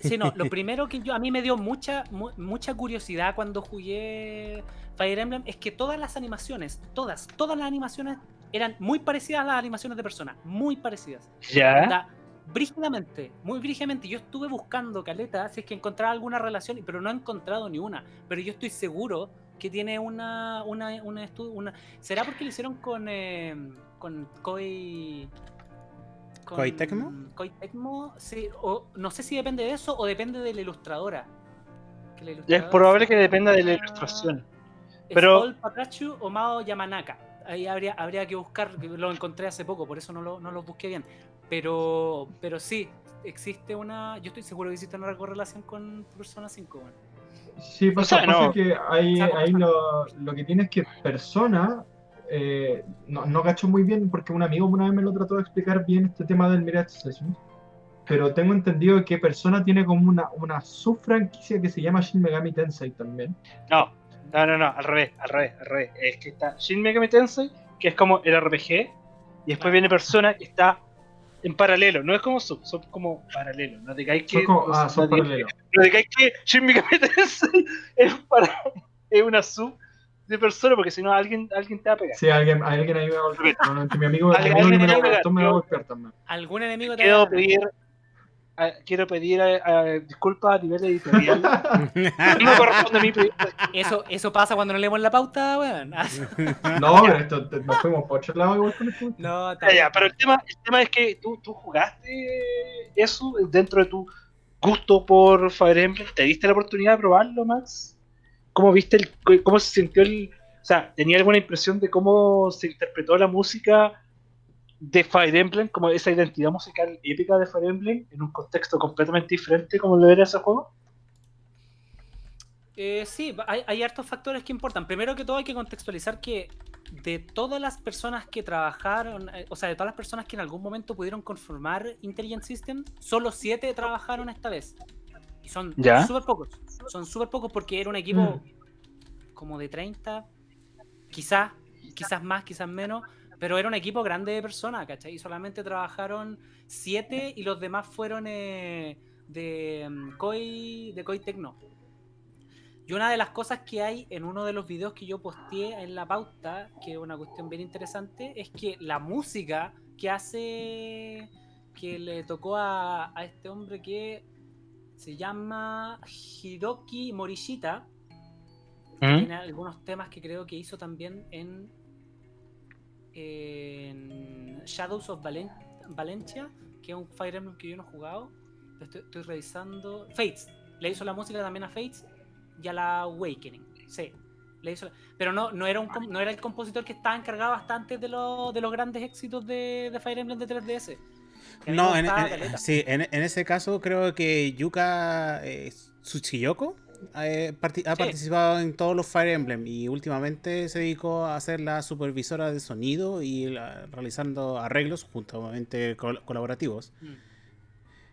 Sí, no, lo primero que yo a mí me dio mucha mu- mucha curiosidad cuando jugué Fire Emblem es que todas las animaciones, todas, todas las animaciones eran muy parecidas a las animaciones de Persona, muy parecidas. Ya. Onda, brígidamente, muy brígidamente. Yo estuve buscando caleta si es que encontraba alguna relación, pero no he encontrado ni una. Pero yo estoy seguro que tiene una una una, una- ¿Será porque lo hicieron con eh, con Koei con- ¿Koei Tecmo? Koei Tecmo, sí, o no sé si depende de eso o depende de la ilustradora. Que la Ya es probable que dependa de la ilustración. es Pero- Paul Patrachu o Mao Yamanaka. Ahí habría, habría que buscar, lo encontré hace poco, por eso no lo, no lo busqué bien. Pero, pero sí, existe una. Yo estoy seguro que existe una correlación con Persona 5. bueno. Sí, pasa, sea, pasa no. que ahí, ahí lo, lo que tiene es que persona, eh, no, no cacho muy bien porque un amigo una vez me lo trató de explicar bien este tema del Mirage Sessions, pero tengo entendido que persona tiene como una, una subfranquicia que se llama Shin Megami Tensei también. No, no, no, no, al revés, al revés, al revés. Es que está Shin Megami Tensei, que es como el RPG, y después viene Persona, que está en paralelo. No es como sub, son como paralelo. No digáis que. Como- no, ah, son no digáis- paralelos. no digáis que Shin Megami Tensei es, para, es una sub de Persona, porque si no alguien, alguien te va a pegar. Sí, alguien, alguien ahí me va a golpear. Probablemente mi amigo, me va a me va a golpear también. ¿Algún enemigo te Quiero va a pedir, a- quiero pedir a- a- disculpas a nivel editorial. no me corresponde a mí pedir. Eso, eso pasa cuando no leemos la pauta, weón. No, pero esto, nos fuimos por otro lado igual con esto. no, está Ya, ya, bien. pero el tema, el tema es que tú, tú jugaste eso dentro de tu gusto por Fire Emblem. ¿Te diste la oportunidad de probarlo, Max? ¿Cómo viste el, cómo se sintió el, o sea, tenía alguna impresión de cómo se interpretó la música de Fire Emblem, como esa identidad musical épica de Fire Emblem en un contexto completamente diferente como lo era ese juego? Eh, sí, hay, hay hartos factores que importan. Primero que todo hay que contextualizar que de todas las personas que trabajaron, eh, o sea, de todas las personas que en algún momento pudieron conformar Intelligent System, solo siete trabajaron esta vez. Y son Ya. súper pocos. Son súper pocos porque era un equipo como de 30, quizás, quizás más, quizás menos, pero era un equipo grande de personas, ¿cachai? Y solamente trabajaron siete y los demás fueron eh, de mm, Koi, de Koi Tecno. Y una de las cosas que hay en uno de los videos que yo posteé en la pauta, que es una cuestión bien interesante, es que la música que hace, que le tocó a, a este hombre que se llama Hiroki Morishita, ¿Mm? tiene algunos temas que creo que hizo también en, en Shadows of Valen- Valencia, que es un Fire Emblem que yo no he jugado. Lo Estoy, estoy revisando. Fates. Le hizo la música también a Fates y a la Awakening. Sí. Le hizo la- Pero no, no, era un, no era el compositor que estaba encargado bastante de, los de los grandes éxitos de, de Fire Emblem de 3DS. No, en, sí, en, en ese caso creo que Yuka eh, Tsuchiyoko eh, ha Sí. participado en todos los Fire Emblem y últimamente se dedicó a ser la supervisora de sonido y la- realizando arreglos juntamente col- colaborativos. Mm.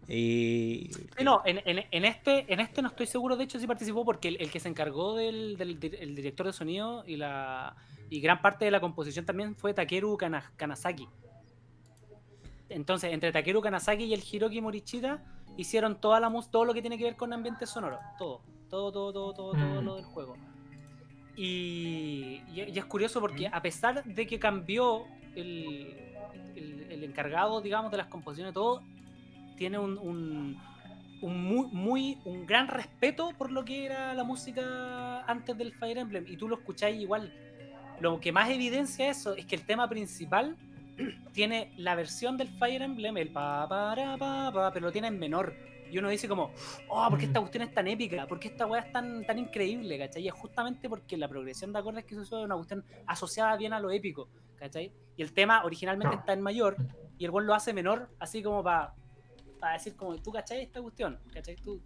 Y Sí, no, en, en- en este, en este no estoy seguro, de hecho sí participó porque el, el que se encargó del, del- del- el director de sonido y la y gran parte de la composición también fue Takeru Kana- Kanazaki. Entonces, entre Takeru Kanazaki y el Hiroki Morichita hicieron toda la mus- todo lo que tiene que ver con ambiente sonoro, todo, todo, todo, todo, todo, todo Mm. lo del juego. Y, y- y es curioso porque a pesar de que cambió el, el- el encargado, digamos, de las composiciones, todo, tiene un, un, un muy, muy, un gran respeto por lo que era la música antes del Fire Emblem. Y tú lo escucháis igual. Lo que más evidencia eso es que el tema principal tiene la versión del Fire Emblem, el pa, para, pa, pa, pero lo tiene en menor. Y uno dice como, oh, ¿por qué esta cuestión es tan épica? ¿Por qué esta weá es tan, tan increíble? ¿Cachai? Y es justamente porque la progresión de acordes que se usa es una cuestión asociada bien a lo épico, ¿cachai? Y el tema originalmente está en mayor y el buen lo hace menor, así como para decir como, ¿tú cachai esta cuestión? ¿Cachai? Tú,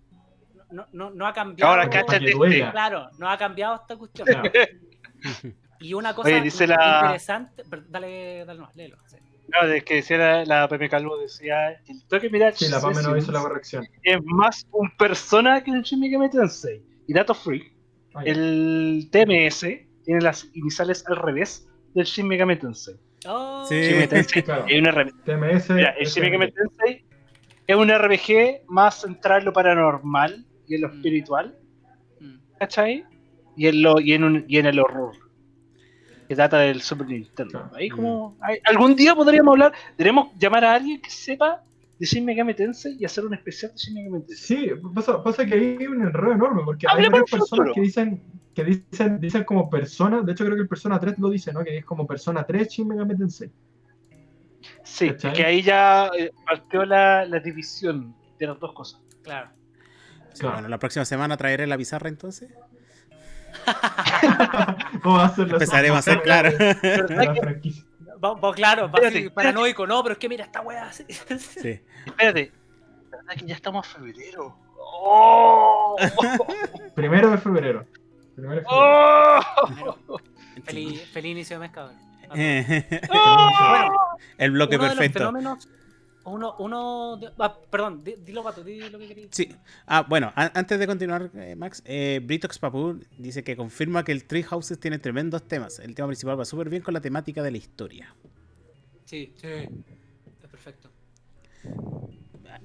no, no, no ha cambiado. Ahora cáchate. Claro, no ha cambiado esta cuestión. Claro. Y una cosa Oye, dice la- interesante, dale, dale nomás, léelo. sí. No, es que decía la, la Pepe Calvo, decía, el toque Mirage Sí, la PAME no hizo la corrección. es más un persona que el Shin Megami Tensei. Y dato freak, Ah, el TMS tiene las iniciales al revés del Shin Megami Tensei. Oh, Sí. Shin Megami Tensei Claro. es re- TMS. Mira, el Shin. Megami Tensei Es un RPG más centrado en lo paranormal y en lo Mm. espiritual, Mm. ¿cachai? Y en, lo, y en, un- y en el horror. Que trata del Super Nintendo. Claro. Ahí como, ahí- algún día podríamos hablar, debemos llamar a alguien que sepa de Shin Megami Tensei y hacer un especial de Shin Megami Tensei. Sí, pasa, pasa que ahí hay un enredo enorme, porque hay varias personas que dicen, que dicen, dicen como persona, de hecho creo que el Persona 3 lo dice, ¿no? Que es como Persona 3 Shin Megami Tensei. Sí, ¿Cachai? que ahí ya eh, partió la, la división de las dos cosas. Claro. Sí, Claro. Bueno, la próxima semana traeré la pizarra entonces. ¿Cómo va a ser la Empezaremos a hacer, claro. la franquicia? Va- va- claro, va Espérate, así, espérate. paranoico, no, pero es que mira esta weá. Sí. Espérate, ¿verdad que ya estamos a febrero? ¡Oh! Primero de febrero. Primero de febrero. ¡Oh! Feliz, feliz inicio de mes, cabrón. Bueno, El bloque uno de los perfecto. fenómenos, uno, uno, de- ah, perdón, di- dilo pato, di lo que querías. Sí. Ah, bueno, a- antes de continuar, eh, Max, eh, Britox Papu dice que confirma que el Tree Houses tiene tremendos temas. El tema principal va súper bien con la temática de la historia. Sí, sí. Es perfecto.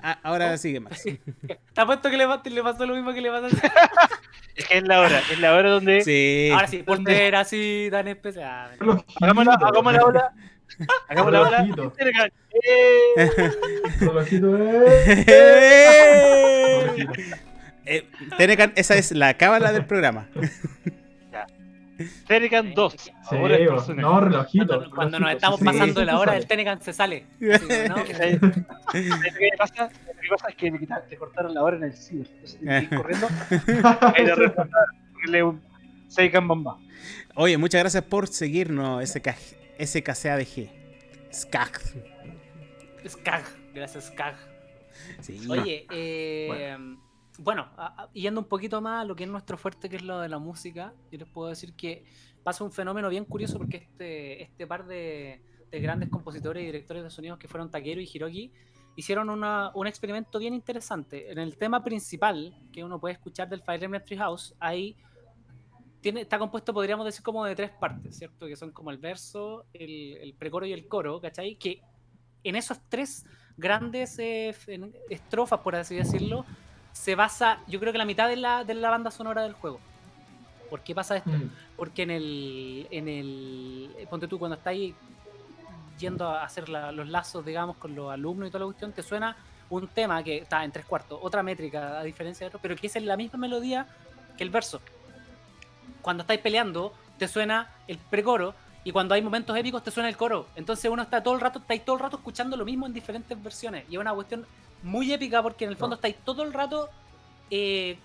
Ah, ahora Oh. sigue, Max. ¿Te apuesto que le, le pasó lo mismo que le pasó a Es que es la hora, es la hora donde Sí. Ahora sí, por ser así tan especial. Hagamos la, hagamos la ola. Hagamos la ola. Relojito. ¡Eh! Relojito, eh. ¡Eh! Eh, Tenecan, esa es la cábala del programa. Tenecan 2. Sí, no, relojito. Cuando, cuando nos estamos sí, pasando sí, de la hora, sale. el Tenecan se sale. Así, ¿no? ¿Sabes ¿Sabes qué pasa? ¿Sabes qué pasa? Es que le cortaron la hora en el ciber. Entonces que ir corriendo reemplazar, ponerle un Seikan Bomba. Oye, muchas gracias por seguirnos, SK, SKCADG. Skag. Skag, gracias Skag. Sí. Oye, eh, bueno, a- a- yendo un poquito más a lo que es nuestro fuerte, que es lo de la música, yo les puedo decir que pasa un fenómeno bien curioso porque este, este par de, de grandes compositores y directores de sonidos que fueron Takeru y Hiroki hicieron una- un experimento bien interesante. En el tema principal que uno puede escuchar del Fire Emblem Treehouse, ahí tiene, está compuesto, podríamos decir, como de tres partes, ¿cierto? Que son como el verso, el, el precoro y el coro, ¿cachai? Que en esos tres grandes eh, estrofas, por así decirlo, se basa, yo creo que la mitad de la, de la banda sonora del juego. ¿Por qué pasa esto? Mm, Porque en el, en el. Ponte tú, cuando estáis yendo a hacer la- los lazos, digamos, con los alumnos y toda la cuestión, te suena un tema que está en tres cuartos, otra métrica a diferencia de otro, pero que es en la misma melodía que el verso. Cuando estáis peleando, te suena el precoro. Y cuando hay momentos épicos te suena el coro. Entonces uno está todo el rato, estáis todo el rato escuchando lo mismo en diferentes versiones. Y es una cuestión muy épica porque en el fondo No. estáis todo el rato eh,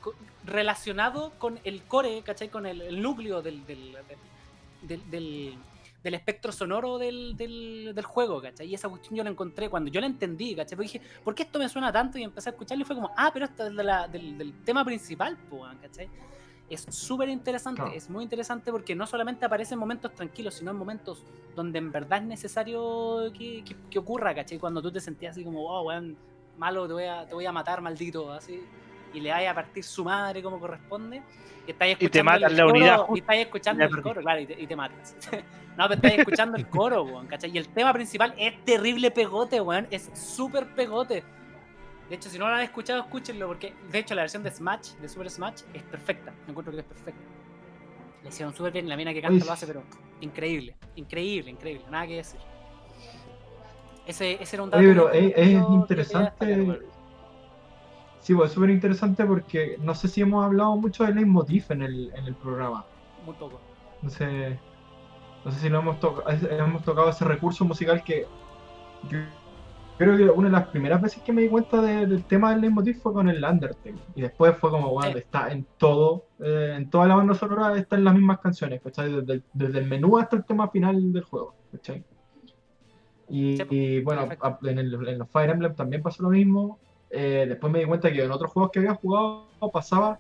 relacionado con el core, ¿cachai? Con el, el núcleo del, del, del, del- del- del espectro sonoro del, del, juego, ¿cachai? Y esa cuestión yo la encontré cuando yo la entendí, ¿cachai? Porque dije, ¿por qué esto me suena tanto? Y empecé a escucharlo y fue como, ah, pero esto es de la- del, tema principal, ¿cachai? Es súper interesante, Claro. es muy interesante porque no solamente aparece en momentos tranquilos, sino en momentos donde en verdad es necesario que, que- que ocurra, ¿cachai? Cuando tú te sentías así como, wow, weón, malo, te voy a, te voy a matar, maldito, así, y le vayas a partir su madre como corresponde, y estáis Y te escuchando matan el la coro, unidad y estáis escuchando el coro, claro, y te, y te matas. no, pero estáis escuchando el coro, weón, ¿cachai? Y el tema principal es terrible pegote, weón, es súper pegote. De hecho, si no lo han escuchado, escúchenlo, porque de hecho la versión de Smash, de Super Smash, es perfecta. Me encuentro que es perfecta. Le hicieron súper bien, la mina que canta Uy. lo hace, pero increíble, increíble, increíble, nada que decir. Ese, ese era un dato. Oye, pero es, interesante. Sí, pues es súper interesante porque no sé si hemos hablado mucho del leitmotiv en el, en el programa. Muy poco. No sé, no sé si lo hemos, tocado hemos tocado ese recurso musical que creo que una de las primeras veces que me di cuenta de- del tema del leitmotiv fue con el Undertale. Y después fue como, bueno, Sí. está en todo, eh, en toda la banda sonora están las mismas canciones, ¿cachai? Desde, el- desde el menú hasta el tema final del juego, ¿cachai? Y, Sí, y, bueno, a- en, el- en los Fire Emblem también pasó lo mismo. Eh, después me di cuenta que en otros juegos que había jugado pasaba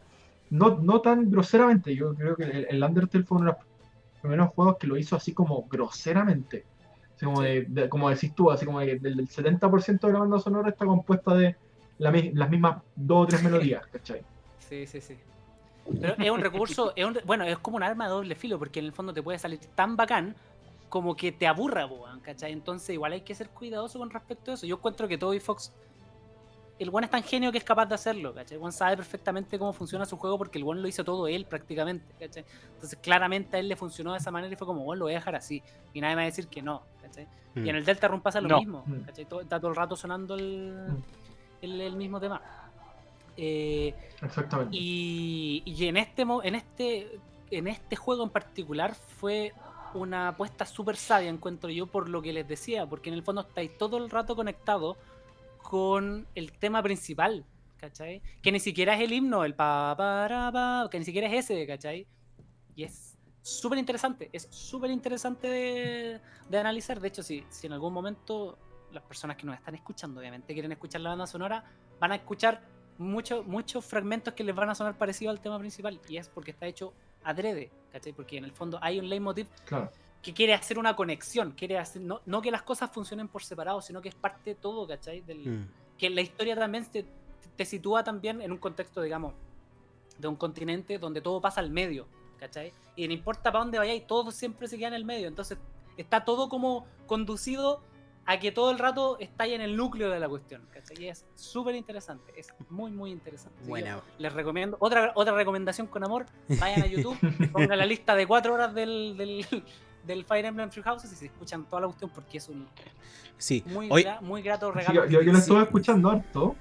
no, no tan groseramente. Yo creo que el, el Undertale fue uno de los primeros juegos que lo hizo así como groseramente. Así como, Sí. de- de- como decís tú, así como que del, del 70% de la banda sonora está compuesta de la las mismas dos o tres melodías, ¿cachai? Sí, sí, sí. Pero es un recurso, es un- bueno, es como un arma de doble filo, porque en el fondo te puede salir tan bacán como que te aburra, ¿cachai? Entonces igual hay que ser cuidadoso con respecto a eso. Yo encuentro que Toby Fox el one es tan genio que es capaz de hacerlo, ¿cachai? El one sabe perfectamente cómo funciona su juego porque el one lo hizo todo él prácticamente, ¿cachai? Entonces claramente a él le funcionó de esa manera y fue como, bueno, lo voy a dejar así. Y nadie me va a decir que no, ¿cachai? Y en Mm. el Delta Run pasa lo No. mismo, Mm. ¿cachai? Todo- está todo el rato sonando el, Mm. el, el mismo tema. Eh, Exactamente. y, y en este en este en este juego en particular fue una apuesta súper sabia, encuentro yo, por lo que les decía, porque en el fondo estáis todo el rato conectados con el tema principal, ¿cachai? Que ni siquiera es el himno, el pa, para, pa, que ni siquiera es ese, ¿cachai? Y es súper interesante, es súper interesante de, de analizar. De hecho, si, si en algún momento las personas que nos están escuchando, obviamente, quieren escuchar la banda sonora, van a escuchar muchos muchos fragmentos que les van a sonar parecidos al tema principal. Y es porque está hecho adrede, ¿cachai? Porque en el fondo hay un leitmotiv Claro. Que quiere hacer una conexión, quiere hacer, no, no que las cosas funcionen por separado, sino que es parte de todo, ¿cachai? Del, Mm. que la historia también te, te sitúa también en un contexto, digamos, de un continente donde todo pasa al medio, ¿cachai? Y no importa para dónde vayáis, todo siempre se queda en el medio. Entonces está todo como conducido a que todo el rato está ahí en el núcleo de la cuestión, ¿cachai? Y es súper interesante, es muy, muy interesante. Buena. Les recomiendo, otra, otra recomendación con amor, vayan a YouTube, pongan la lista de cuatro horas del, del, del Fire Emblem Three Houses y se escuchan toda la cuestión porque es un Sí. muy, Hoy, gra- muy grato Sí, regalo. yo, yo, yo lo estuve escuchando harto.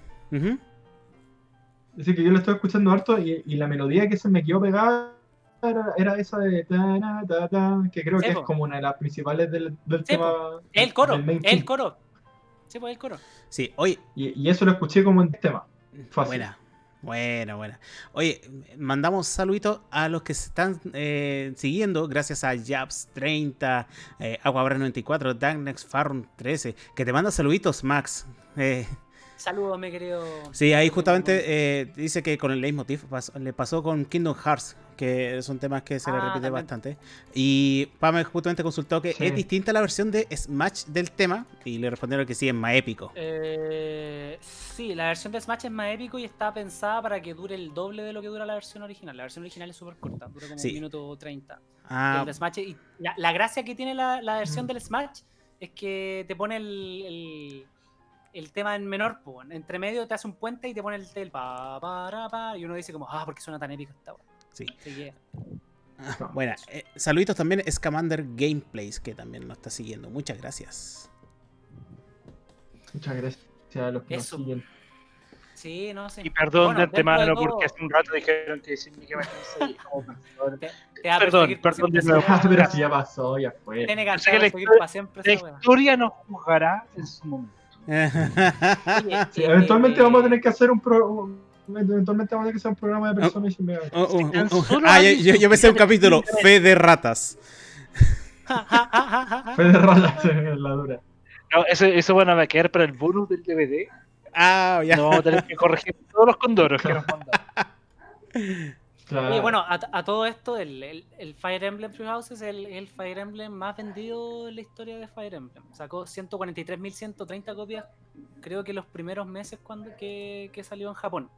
Así que yo lo estuve escuchando harto y, y la melodía que se me quedó pegada era, era esa de ta, na, ta, ta, que creo Sí, que es como una de las principales del, tema. El coro, el coro. Sí, pues el coro. Sí, oye, Y, y eso lo escuché como en tema. Fácil. Buena, buena, buena. Oye, mandamos saluditos a los que se están eh, siguiendo, gracias a Jabs30, eh, Aguabra94, Darknex Farm 13, que te manda saluditos, Max. Eh, Saludos, mi querido. sí, ahí justamente eh, dice que con el leitmotiv pas- le pasó con Kingdom Hearts, que son temas que se le Ah, repite también. bastante. Y Pame justamente consultó que Sí. es distinta la versión de Smash del tema, y le respondieron que sí, es más épico. Eh, sí, la versión de Smash es más épico y está pensada para que dure el doble de lo que dura la versión original. La versión original es súper corta, dura como Sí. un minuto 30. Ah, Smash, y la, la gracia que tiene la, la versión del Smash es que te pone el, el, el tema en menor, po, entre medio te hace un puente y te pone el, el pa, pa, ra, pa, y uno dice como, ah, ¿por qué suena tan épico esta weá?". Sí. Ah, Bueno, eh, saluditos también es Commander Gameplays, que también nos está siguiendo. Muchas gracias. Muchas gracias a los que Eso. nos siguen. sí, no sé. Y perdón Bueno, de antemano todo, porque hace un rato dijeron que decirme que me ahí. como, perdón. te- te va a perdón, perdón de nuevo. pero si ya pasó, ya fue. Tiene que para siempre La historia nos juzgará en su momento. Oye, Sí, eh, eventualmente eh, vamos a tener que hacer un pro... un- Eventualmente vamos a tener que hacer un programa de personas Oh, oh, oh, Tan oh. solo Ah, yo, yo, pensé un capítulo, Fe de Ratas. Fue de ratas en la dura. No, eso, eso bueno, va a quedar para el bonus del DVD. Ah, ya. No vamos a tener que corregir todos los condoros que nos mandan. Claro. Oye, bueno, a, a todo esto, el, el- el Fire Emblem Three Houses es el, el Fire Emblem más vendido en la historia de Fire Emblem. Sacó 143.130 copias, creo que los primeros meses cuando que, que salió en Japón.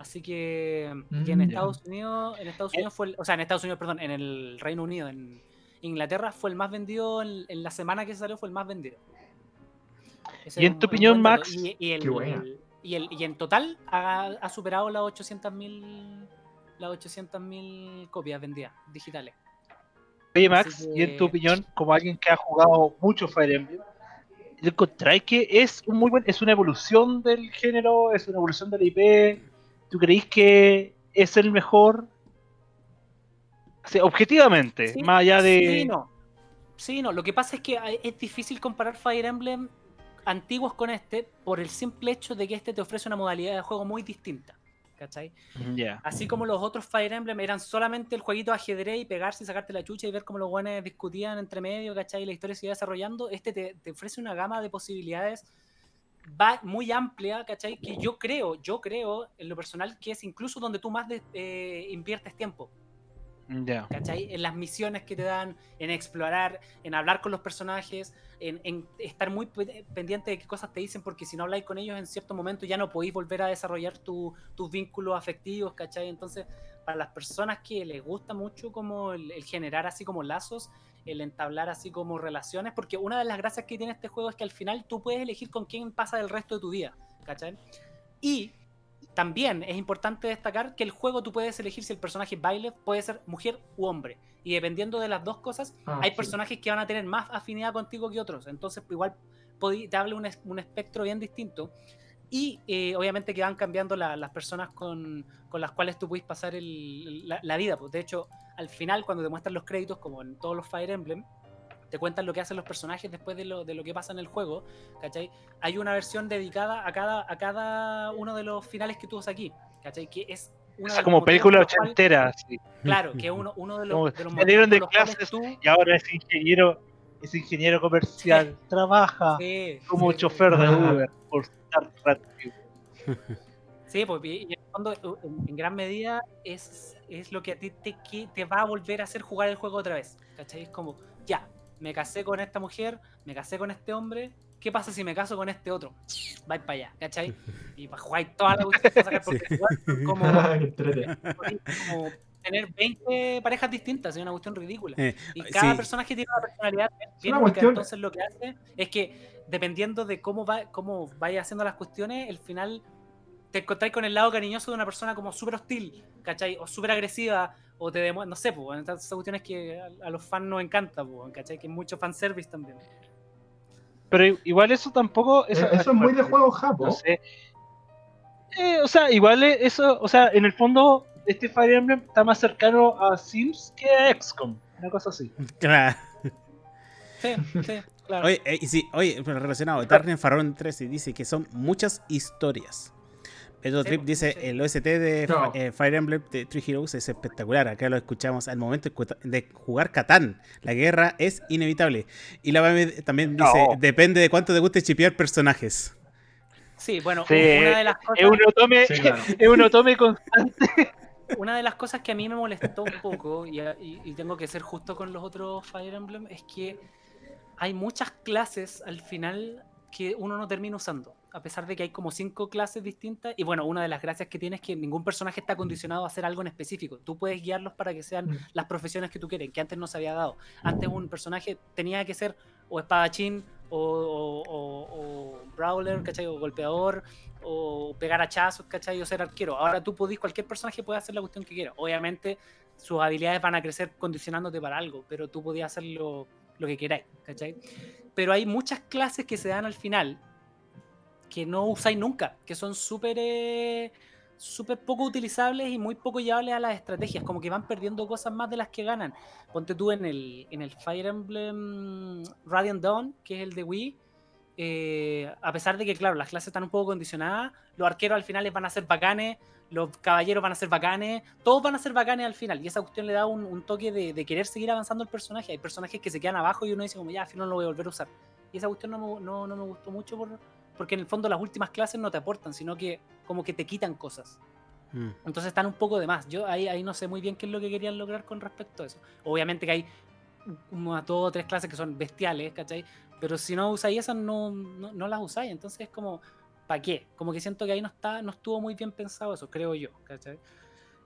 Así que, en Mm. Estados Unidos, en Estados Unidos fue, el- o sea, en Estados Unidos, perdón, en el Reino Unido, en Inglaterra fue el más vendido, en, en la semana que salió fue el más vendido. Ese Y en tu opinión. Max, Y, y el, qué buena. y, el, y en total ha, ha superado las 800.000 las 800.000 copias vendidas digitales. Oye, Max, y en tu opinión, como alguien que ha jugado mucho Fire Emblem, ¿encontráis que es un muy buen, es una evolución del género, es una evolución de la IP? ¿Tú creéis que es el mejor? O sea, objetivamente, Sí, más allá de. Sí, no. Sí, no. Lo que pasa es que hay- es difícil comparar Fire Emblem antiguos con este por el simple hecho de que este te ofrece una modalidad de juego muy distinta. ¿Cachai? Ya. Así como los otros Fire Emblem eran solamente el jueguito de ajedrez y pegarse y sacarte la chucha y ver cómo los guanes discutían entre medio, ¿cachai? Y la historia se iba desarrollando. Este te, te ofrece una gama de posibilidades va muy amplia, ¿cachai? Que yo creo, yo creo en lo personal que es incluso donde tú más de- eh, inviertes tiempo. Ya. ¿cachai? En las misiones que te dan, en explorar, en hablar con los personajes, en, en estar muy pe- pendiente de qué cosas te dicen, porque si no habláis con ellos en cierto momento ya no podéis volver a desarrollar tu- tus vínculos afectivos, ¿cachai? Entonces, para las personas que les gusta mucho como el, el generar así como lazos, el entablar así como relaciones, porque una de las gracias que tiene este juego es que al final tú puedes elegir con quién pasa el resto de tu vida, ¿cachai? Y también es importante destacar que el juego tú puedes elegir si el personaje baile puede ser mujer u hombre. Y dependiendo de las dos cosas, Ah, hay sí. personajes que van a tener más afinidad contigo que otros. Entonces, igual te habla un, un espectro bien distinto. Y eh, obviamente que van cambiando la- las personas con, con las cuales tú puedes pasar el- la, la vida. Pues de hecho, al final, cuando te muestran los créditos, como en todos los Fire Emblem, te cuentan lo que hacen los personajes después de lo, de lo que pasa en el juego. ¿Cachai? Hay una versión dedicada a cada, a cada uno de los finales que tú ves aquí. ¿Cachai? Que es una Es los como película los cuales- ochentera. así. Claro, que uno, uno de Como los, de los salieron de clases cuales Y ahora es ingeniero, es ingeniero comercial. Trabaja. Sí, como sí, chofer de. Uber por estar rápido. Sí, pues y en el fondo, en, en gran medida, es, es lo que a ti te, que te va a volver a hacer jugar el juego otra vez. ¿Cachai? Es como, ya, me casé con esta mujer, me casé con este hombre, ¿qué pasa si me caso con este otro? Vais para allá, ¿cachai? Y para jugar toda la cuestión sacar, porque igual son como, como tener 20 parejas distintas, es una cuestión ridícula. Eh, Y cada sí. personaje tiene una personalidad bien una cuestión- entonces lo que hace es que dependiendo de cómo va, cómo vaya haciendo las cuestiones, el final te encontráis con el lado cariñoso de una persona como súper hostil, ¿cachai? O súper agresiva, o te demuestra, no sé, pues, esas cuestiones que a, a los fans nos encanta, pues, ¿cachai? Que es mucho fanservice también. Pero igual eso tampoco. Eso, eso es muy de juego japo. No sé. Eh, o sea, igual es- eso, o sea, en el fondo, este Fire Emblem está más cercano a Sims que a XCOM. Una cosa así. Claro. Sí, sí, claro. Oye, eh, y sí, oye, pero relacionado, Darren Farron 13 dice que son muchas historias. Pedro Sí, Trip dice, sí. el OST de No. Eh, Fire Emblem de Three Heroes es espectacular. Acá lo escuchamos al momento de jugar Catán. La guerra es inevitable. Y la Bame también dice, depende de cuánto te guste chipear personajes. Sí, bueno, Sí, una de las cosas... Es un otome, Sí, claro. es un otome constante. Una de las cosas que a mí me molestó un poco, y, y- y tengo que ser justo con los otros Fire Emblem, es que hay muchas clases al final que uno no termina usando. A pesar de que hay como cinco clases distintas. Y bueno, una de las gracias que tiene es que ningún personaje está condicionado a hacer algo en específico. Tú puedes guiarlos para que sean Mm. las profesiones que tú quieres, que antes no se había dado. Antes un personaje tenía que ser o espadachín, o, o- o- brawler, ¿cachai? O golpeador, o pegar hachazos, ¿cachai? O ser arquero. Ahora tú podís, cualquier personaje puede hacer la cuestión que quiera. Obviamente sus habilidades van a crecer condicionándote para algo, pero tú podías hacer lo, lo que queráis, ¿cachai? Pero hay muchas clases que se dan al final que no usáis nunca, que son súper eh, súper poco utilizables y muy poco llevables a las estrategias, como que van perdiendo cosas más de las que ganan. Ponte tú en el, en el Fire Emblem Radiant Dawn, que es el de Wii, eh, a pesar de que, claro, las clases están un poco condicionadas, los arqueros al final les van a ser bacanes, los caballeros van a ser bacanes, todos van a ser bacanes al final, y esa cuestión le da un, un toque de, de querer seguir avanzando el personaje. Hay personajes que se quedan abajo y uno dice como, ya, al final no lo voy a volver a usar. Y esa cuestión no no, no me gustó mucho por, porque en el fondo las últimas clases no te aportan, sino que como que te quitan cosas. Mm. Entonces están un poco de más. Yo ahí, ahí no sé muy bien qué es lo que querían lograr con respecto a eso. Obviamente que hay unas dos o tres clases que son bestiales, ¿cachai? Pero si no usáis esas, no, no, no las usáis. Entonces es como, ¿para qué? Como que siento que ahí no, está, no estuvo muy bien pensado eso, creo yo, ¿cachai?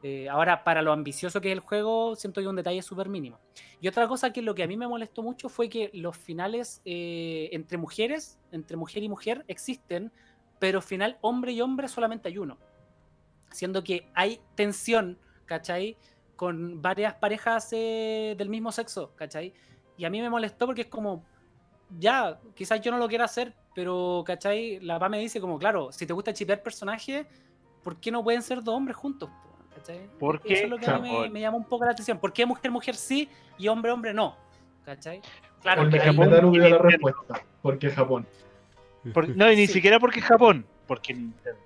Eh, ahora, para lo ambicioso que es el juego, siento que un detalle súper mínimo. Y otra cosa que lo que a mí me molestó mucho fue que los finales eh, entre mujeres, entre mujer y mujer, existen, pero final hombre y hombre solamente hay uno. Siendo que hay tensión, ¿cachai? Con varias parejas eh, del mismo sexo, ¿cachai? Y a mí me molestó porque es como, ya, quizás yo no lo quiera hacer, pero, ¿cachai? La PA me dice como, claro, si te gusta chipear personajes, ¿por qué no pueden ser dos hombres juntos? ¿Cachai? Porque, Eso es lo que a mí me, me llama un poco la atención. ¿Por qué mujer, mujer sí y hombre, hombre no? ¿Cachai? Claro, el que el hay- Japón hubiera la Nintendo. respuesta. Porque Japón. Por- no, y ni Sí. siquiera porque Japón, porque Nintendo.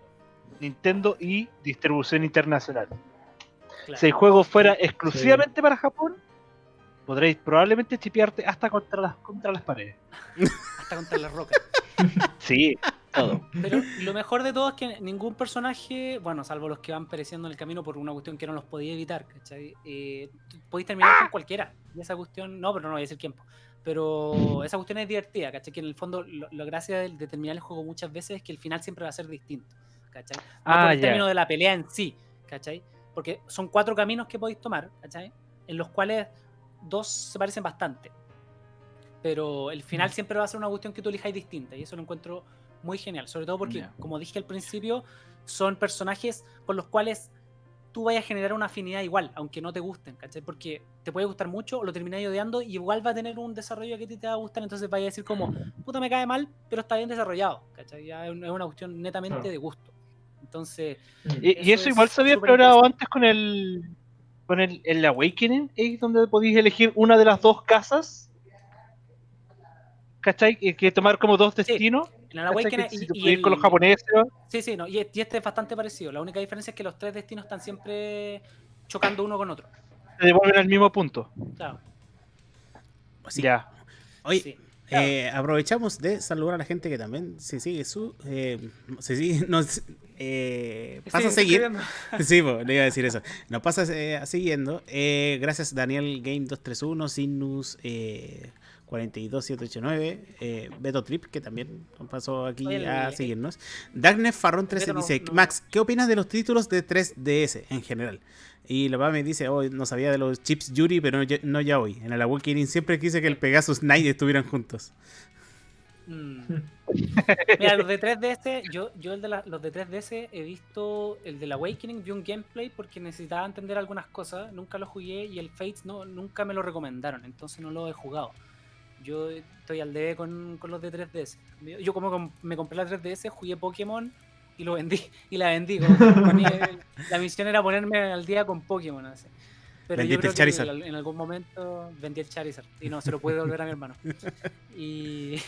Nintendo y distribución internacional. claro. Si el juego fuera exclusivamente para Japón, podréis probablemente chipearte hasta contra las, contra las paredes. hasta contra las rocas. Sí, todo. Pero lo mejor de todo es que ningún personaje, bueno, salvo los que van pereciendo en el camino por una cuestión que no los podía evitar, ¿cachai? Eh, podéis terminar con cualquiera. Y esa cuestión, no, pero no voy a decir quién. po. Pero esa cuestión es divertida, ¿cachai? Que en el fondo, lo- la gracia de, de terminar el juego muchas veces es que el final siempre va a ser distinto, ¿cachai? No Ah, por el término de la pelea en sí, ¿cachai? Porque son cuatro caminos que podéis tomar, ¿cachai? En los cuales dos se parecen bastante. Pero el final siempre va a ser una cuestión que tú elijáis distinta. Y eso lo encuentro muy genial. Sobre todo porque, como dije al principio, son personajes con los cuales tú vayas a generar una afinidad igual, aunque no te gusten, ¿cachai? Porque te puede gustar mucho o lo termináis odiando y igual va a tener un desarrollo que a ti te va a gustar, entonces vaya a decir como, puta me cae mal, pero está bien desarrollado, ¿cachai? Ya es un- es una cuestión netamente Claro. de gusto. Entonces, Y, y Eso eso es igual se había explorado antes con el con el, el Awakening, ahí donde podéis elegir una de las dos casas. ¿Cachai? Que, que tomar como dos destinos. En el ¿cachai? Awakening y- con los japoneses. Sí, sí, no, y, y este es bastante parecido. La única diferencia es que los tres destinos están siempre chocando uno con otro. te devuelven al mismo punto. Claro. Sí. Ya. Oye, sí. eh, aprovechamos de saludar a la gente que también se sigue su. Eh, se sigue, nos eh, pasa a Sí, seguir. estoy viendo. Sí, po, le iba a decir eso. Nos pasa eh, siguiendo. Eh, gracias Daniel Game 231, Sinus eh, 42789, eh, Beto Trip, que también pasó aquí Oye, a seguirnos. Darkness Farrón 13 Beto no- dice, no- Max, ¿qué opinas de los títulos de 3DS en general? Y la me dice, oh, no sabía de los chips Yuri, pero no, ya- no ya hoy. En el Awakening siempre quise que el Pegasus Knight estuvieran juntos. Mm. Mira, los de 3DS, yo, yo el de la- los de 3DS he visto el del Awakening, vi un gameplay porque necesitaba entender algunas cosas, nunca lo jugué y el Fates no, nunca me lo recomendaron, entonces no lo he jugado. Yo estoy al debe con, con los de 3DS. Yo como com- me compré la 3DS, jugué Pokémon y lo vendí, y la vendí. que ponía- la misión era ponerme al día con Pokémon. así. Pero yo Vendiste creo el que Charizard. en algún momento vendí el Charizard y no se lo pude devolver a mi hermano. Y,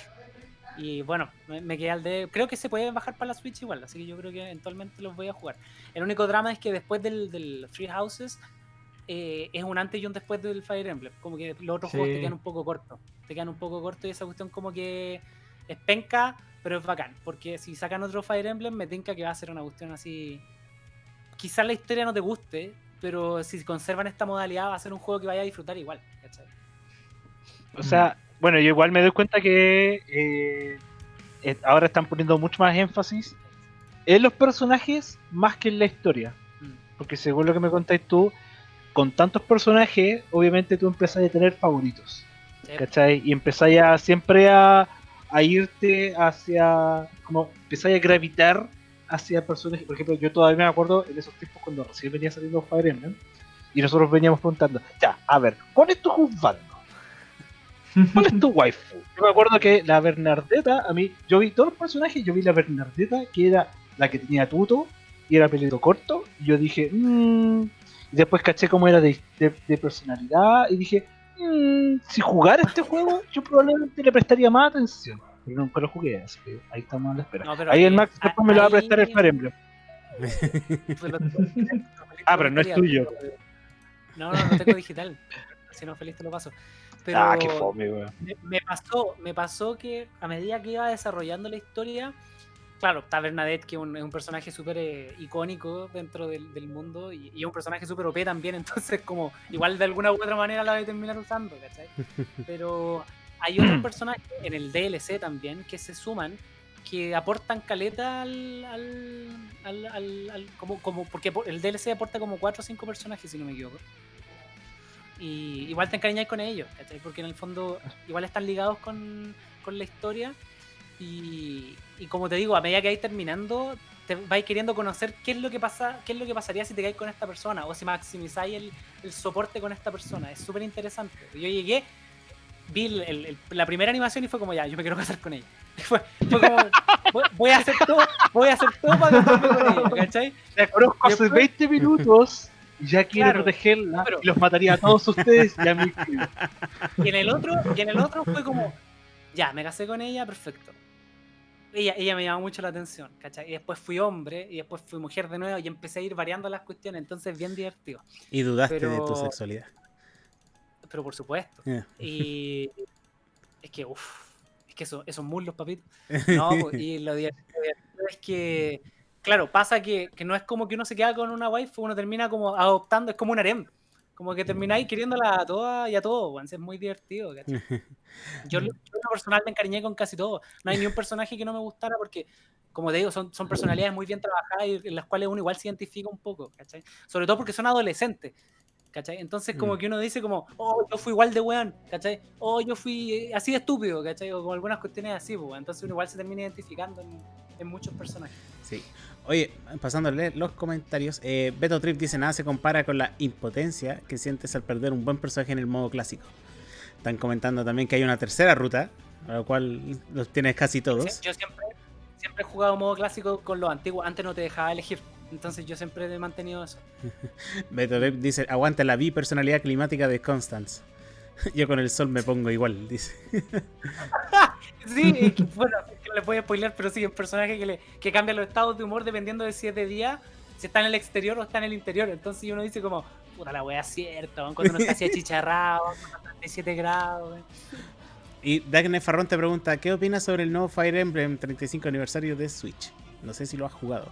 y bueno, me, me quedé al de. Creo que se puede bajar para la Switch igual, así que yo creo que eventualmente los voy a jugar. El único drama es que después del, del Free Houses eh, es un antes y un después del Fire Emblem. Como que los otros juegos te Sí. quedan un poco cortos. Te quedan un poco cortos y esa cuestión como que es penca, pero es bacán. Porque si sacan otro Fire Emblem, me tinca que va a ser una cuestión así. Quizás la historia no te guste, pero si conservan esta modalidad va a ser un juego que vaya a disfrutar igual. ¿cachai? O sea, bueno, yo igual me doy cuenta que eh, eh, ahora están poniendo mucho más énfasis en los personajes más que en la historia. Mm. Porque según lo que me contáis tú, con tantos personajes, obviamente tú empezás a tener favoritos. Sí. ¿Cachai? Y empezáis a siempre a, a irte hacia. como empezáis a gravitar hacia personajes. Por ejemplo, yo todavía me acuerdo en esos tiempos cuando recién venía saliendo Fire Emblem. Y nosotros veníamos preguntando, ya, a ver, ¿cuál es tu juzgando? ¿Cuál es tu waifu? Yo me acuerdo que la Bernardeta, a mí, yo vi todos los personajes, yo vi la Bernardeta, que era la que tenía tuto y era pelito corto, y yo dije, mmm. Y después caché cómo era de, de- de personalidad, y dije, mmm, si jugara este juego, yo probablemente le prestaría más atención. Pero nunca lo jugué, así que ahí estamos a la espera. No, ahí el Max después me lo va a prestar el Fire Emblem. Ah, pero no es tuyo. No, no, no tengo digital. Si no, feliz te lo paso. Pero Ah, qué fome, weón. me, me pasó, me pasó que a medida que iba desarrollando la historia, claro, está Bernadette, que es un, es un personaje súper eh, icónico dentro del, del mundo y, es un personaje súper OP también, entonces como igual de alguna u otra manera la voy a terminar usando, ¿cachai? Pero hay otros personajes en el DLC también que se suman que aportan caleta al, al, al, como, como porque por- el DLC aporta como 4 o 5 personajes si no me equivoco y igual te encariñáis con ellos ¿cachai? porque en el fondo igual están ligados con, con la historia y, y como te digo a medida que vais terminando te vais queriendo conocer qué es lo que pasa qué es lo que pasaría si te caes con esta persona o si maximizáis el, el soporte con esta persona es súper interesante yo llegué vi el- el- el- la primera animación y fue como ya yo me quiero casar con ella fue, fue como voy, voy a hacer todo voy a hacer todo para casarme con ella ¿cachai? La conozco hace Después- 20 minutos y ya quiere Claro, protegerla pero- y los mataría a todos ustedes y a mí. Y en el otro, y en el otro fue como, ya, me casé con ella, perfecto. Ella, ella me llamó mucho la atención, ¿cachai? Y después fui hombre, y después fui mujer de nuevo, y empecé a ir variando las cuestiones, entonces bien divertido. Y dudaste de tu sexualidad. Pero por supuesto. Y es que, uff, es que eso, esos muslos, papito. No, po, y lo divertido es que, claro, pasa que, que no es como que uno se queda con una waifu, uno termina como adoptando, es como un harem. Como que termináis queriéndola a todas y a todos, weón, es muy divertido, ¿cachai? Yo, yo lo personal me encariñé con casi todo. No hay ni un personaje que no me gustara porque, como te digo, son, son personalidades muy bien trabajadas y en las cuales uno igual se identifica un poco, ¿cachai? Sobre todo porque son adolescentes. ¿cachai? Entonces como Mm. que uno dice como, oh, yo fui igual de weón, ¿cachai? Oh, yo fui eh, así de estúpido, ¿cachai? O con algunas cuestiones así, pues, entonces uno igual se termina identificando en, en muchos personajes. Sí. Oye, pasando a leer los comentarios, eh, Beto Trip dice nada se compara con la impotencia que sientes al perder un buen personaje en el modo clásico. Están comentando también que hay una tercera ruta, a lo cual los tienes casi todos. Sí, Yo siempre, siempre he jugado modo clásico con los antiguos, antes no te dejaba elegir, entonces yo siempre he mantenido eso. Beto Trip dice, aguanta la bipersonalidad climática de Constance. Yo con el sol me pongo igual, dice. Sí, bueno, no le voy a spoiler, pero sí, un personaje que, le, que cambia los estados de humor dependiendo de si es de día, si está en el exterior o está en el interior. Entonces uno dice como, puta la wea cierta, cuando uno está así achicharrado, cuando está a 37 grados. Y Dagne Farrón te pregunta, ¿qué opinas sobre el nuevo Fire Emblem 35 aniversario de Switch? No sé si lo has jugado.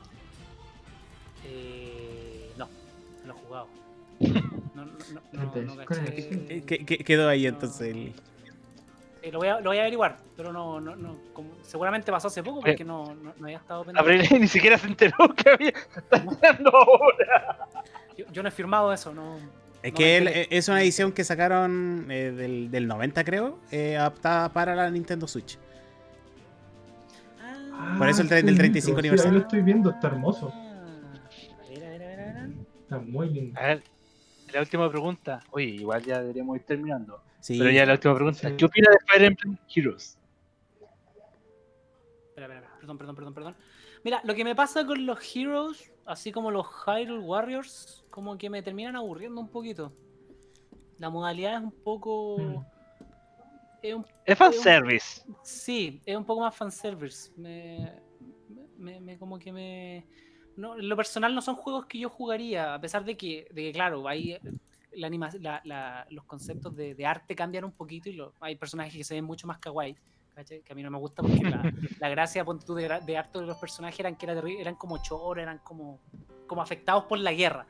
Eh, no, no lo he jugado. No, no, no, no, Te no desconectas. caché. Eh, ¿Qué- qué- quedó ahí entonces el... Eh, lo, voy a, lo voy a averiguar, pero no, no, no como- seguramente pasó hace poco porque no, no, no había estado pendiente. Abril ni siquiera se enteró que había. Se está enterando ahora. Yo, yo no he firmado eso, no. Es No que él- eh, es una edición que sacaron eh, del, del 90 creo, eh, adaptada para la Nintendo Switch. Por eso el tren del qué 35 bonito. Sí, aniversario. ahí lo estoy viendo, está hermoso. A ver, a ver, a ver, a ver. Está muy lindo. A ver, la última pregunta. Oye, igual ya deberíamos ir terminando. Sí, Pero ya la última pregunta. Sí. ¿Qué opina de Fire Emblem Heroes? Espera, espera, espera. Perdón, perdón, perdón, perdón. Mira, lo que me pasa con los Heroes, así como los Hyrule Warriors, como que me terminan aburriendo un poquito. La modalidad es un poco. Mm. Es un- Es fanservice. sí, es un poco más fanservice. Me, me, me- como que me. No, en lo personal no son juegos que yo jugaría, a pesar de que, de que claro, hay la anima- la- la- los conceptos de, de arte cambian un poquito y lo- hay personajes que se ven mucho más kawaii, que a mí no me gusta porque la, gracia ponte tú, de, de arte de los personajes eran que era eran como choros, eran como, como afectados por la guerra,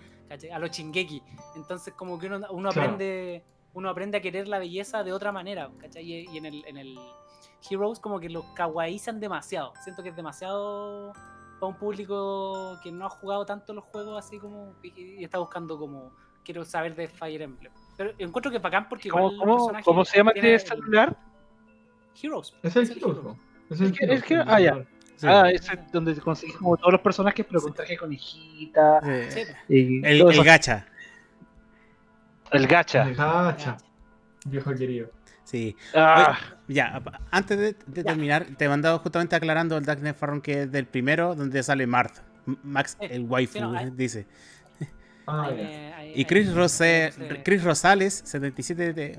a los chingeki. Entonces como que uno, uno Claro. aprende uno aprende a querer la belleza de otra manera, ¿cachai? Y, y en, el, en el Heroes como que los kawaiizan demasiado. Siento que es demasiado para un público que no ha jugado tanto los juegos así como y está buscando como quiero saber de Fire Emblem. Pero encuentro que bacán porque ¿Cómo, igual cómo, cómo se llama este celular? Heroes. Es el es el Heroes. Es el Es que- Heroes, es ah, ya. sí. Ah, es donde conseguís como todos los personajes, pero con traje de conejita. Eh, Sí, y el, gacha, El gacha. El gacha, viejo querido. sí. Ah, Ya, antes de, de Ya. terminar, te he mandado justamente aclarando el Dagne Farron que es del primero, donde sale Marth. Max, el waifu, sí, no, hay- dice. Ah, ahí ahí- Y Chris, me- Rose- no sé. Chris Rosales, 77, te-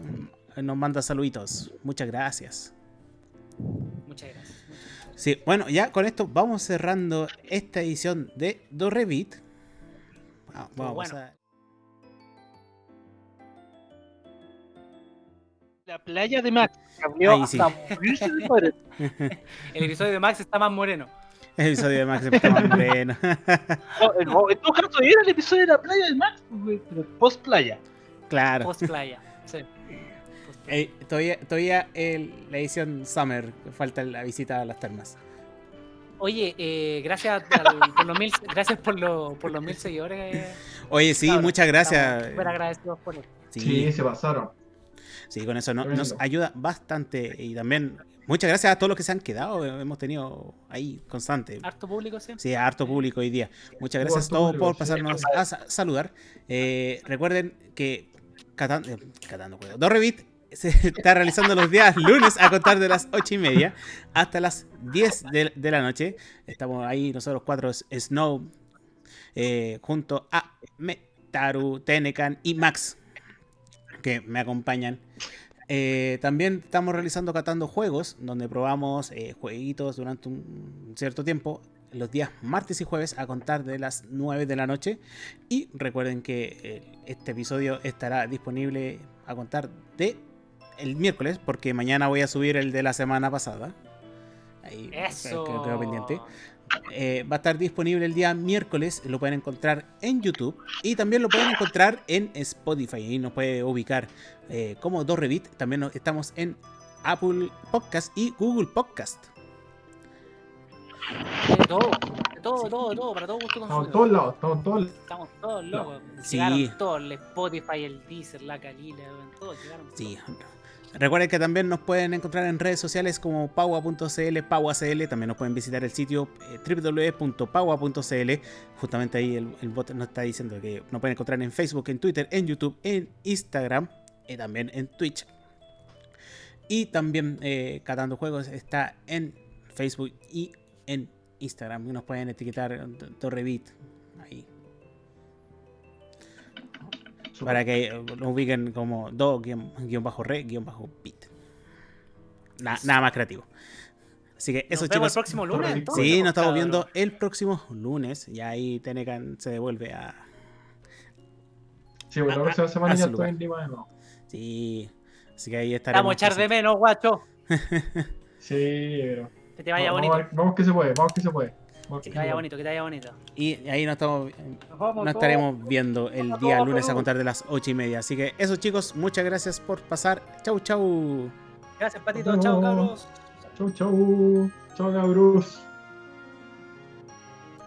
nos manda saluditos. Muchas gracias. Muchas gracias. Sí, bueno, ya con esto vamos cerrando esta edición de Dorrevit. Ah, vamos bueno. a... la playa de Max. Cambió sí. hasta de. El episodio de Max está más moreno. El episodio de Max más moreno. No, en- todo caso, era el episodio de la playa de Max, pero post playa. claro. Post playa. Sí. Post playa. Eh, todavía todavía el- la edición Summer, falta la visita a las termas. Oye, eh, gracias al- por los mil, gracias por, lo- por los mil seguidores. eh, Oye, sí, muchas gracias. Súper agradecidos por eso. Sí, Sí, se pasaron. sí, con eso no- nos ayuda bastante. Y también muchas gracias a todos los que se han quedado. eh, Hemos tenido ahí constante. Harto público, sí. Sí, harto público hoy día. Muchas gracias a todos por pasarnos a sa- saludar. Eh, recuerden que Catan- eh, Catando Juego. Dorrevit se está realizando los días lunes a contar de las 8 y media hasta las 10 de, de la noche. Estamos ahí nosotros cuatro, Snow, eh, junto a Metaru, Tenecan y Max, que me acompañan. Eh, también estamos realizando Catando Juegos, donde probamos eh, jueguitos durante un cierto tiempo, los días martes y jueves a contar de las 9 de la noche. Y recuerden que eh, este episodio estará disponible a contar de el miércoles, porque mañana voy a subir el de la semana pasada. Ahí Eso. quedó- quedó pendiente. Eh, va a estar disponible el día miércoles. Lo pueden encontrar en YouTube y también lo pueden encontrar en Spotify. Ahí nos puede ubicar eh, como Dorrevit. También nos- estamos en Apple Podcast y Google Podcast. De todo, de todo, todo, todo, para todo gusto Estamos en todos lados, estamos todos lados. Estamos todos locos. Sí. Llegaron todos, el Spotify, el Deezer, la Calila, weón, todos llegaron. Sí. Recuerden que también nos pueden encontrar en redes sociales como paua.cl, pauacl. También nos pueden visitar el sitio eh, www.paua.cl. Justamente ahí el, bot nos está diciendo que nos pueden encontrar en Facebook, en Twitter, en YouTube, en Instagram y también en Twitch. Y también eh, Catando Juegos está en Facebook y en Instagram. Nos pueden etiquetar Torrevit Para que lo ubiquen como do guion, guion bajo re guion bajo bit. Na- nada más creativo. Así que eso Nos vemos chicos. el próximo lunes. Sí, entonces, Sí, nos estamos viendo el próximo lunes. Y ahí Tenecan se devuelve a. Sí, bueno, la a- próxima semana a ya estoy en Lima de nuevo. Sí. Así que ahí estaremos. vamos a echar de menos, guacho. Sí, pero. Que te vaya vamos, bonito. a ver- vamos que se puede, vamos que se puede. Que te vaya bonito, que te vaya bonito. Y ahí nos estamos. Nos estaremos viendo el día lunes a contar de las ocho y media. Así que eso chicos, muchas gracias por pasar. Chau, chau. Gracias, Patito. Vemos. cabros. Chau, chau. Chau, cabros.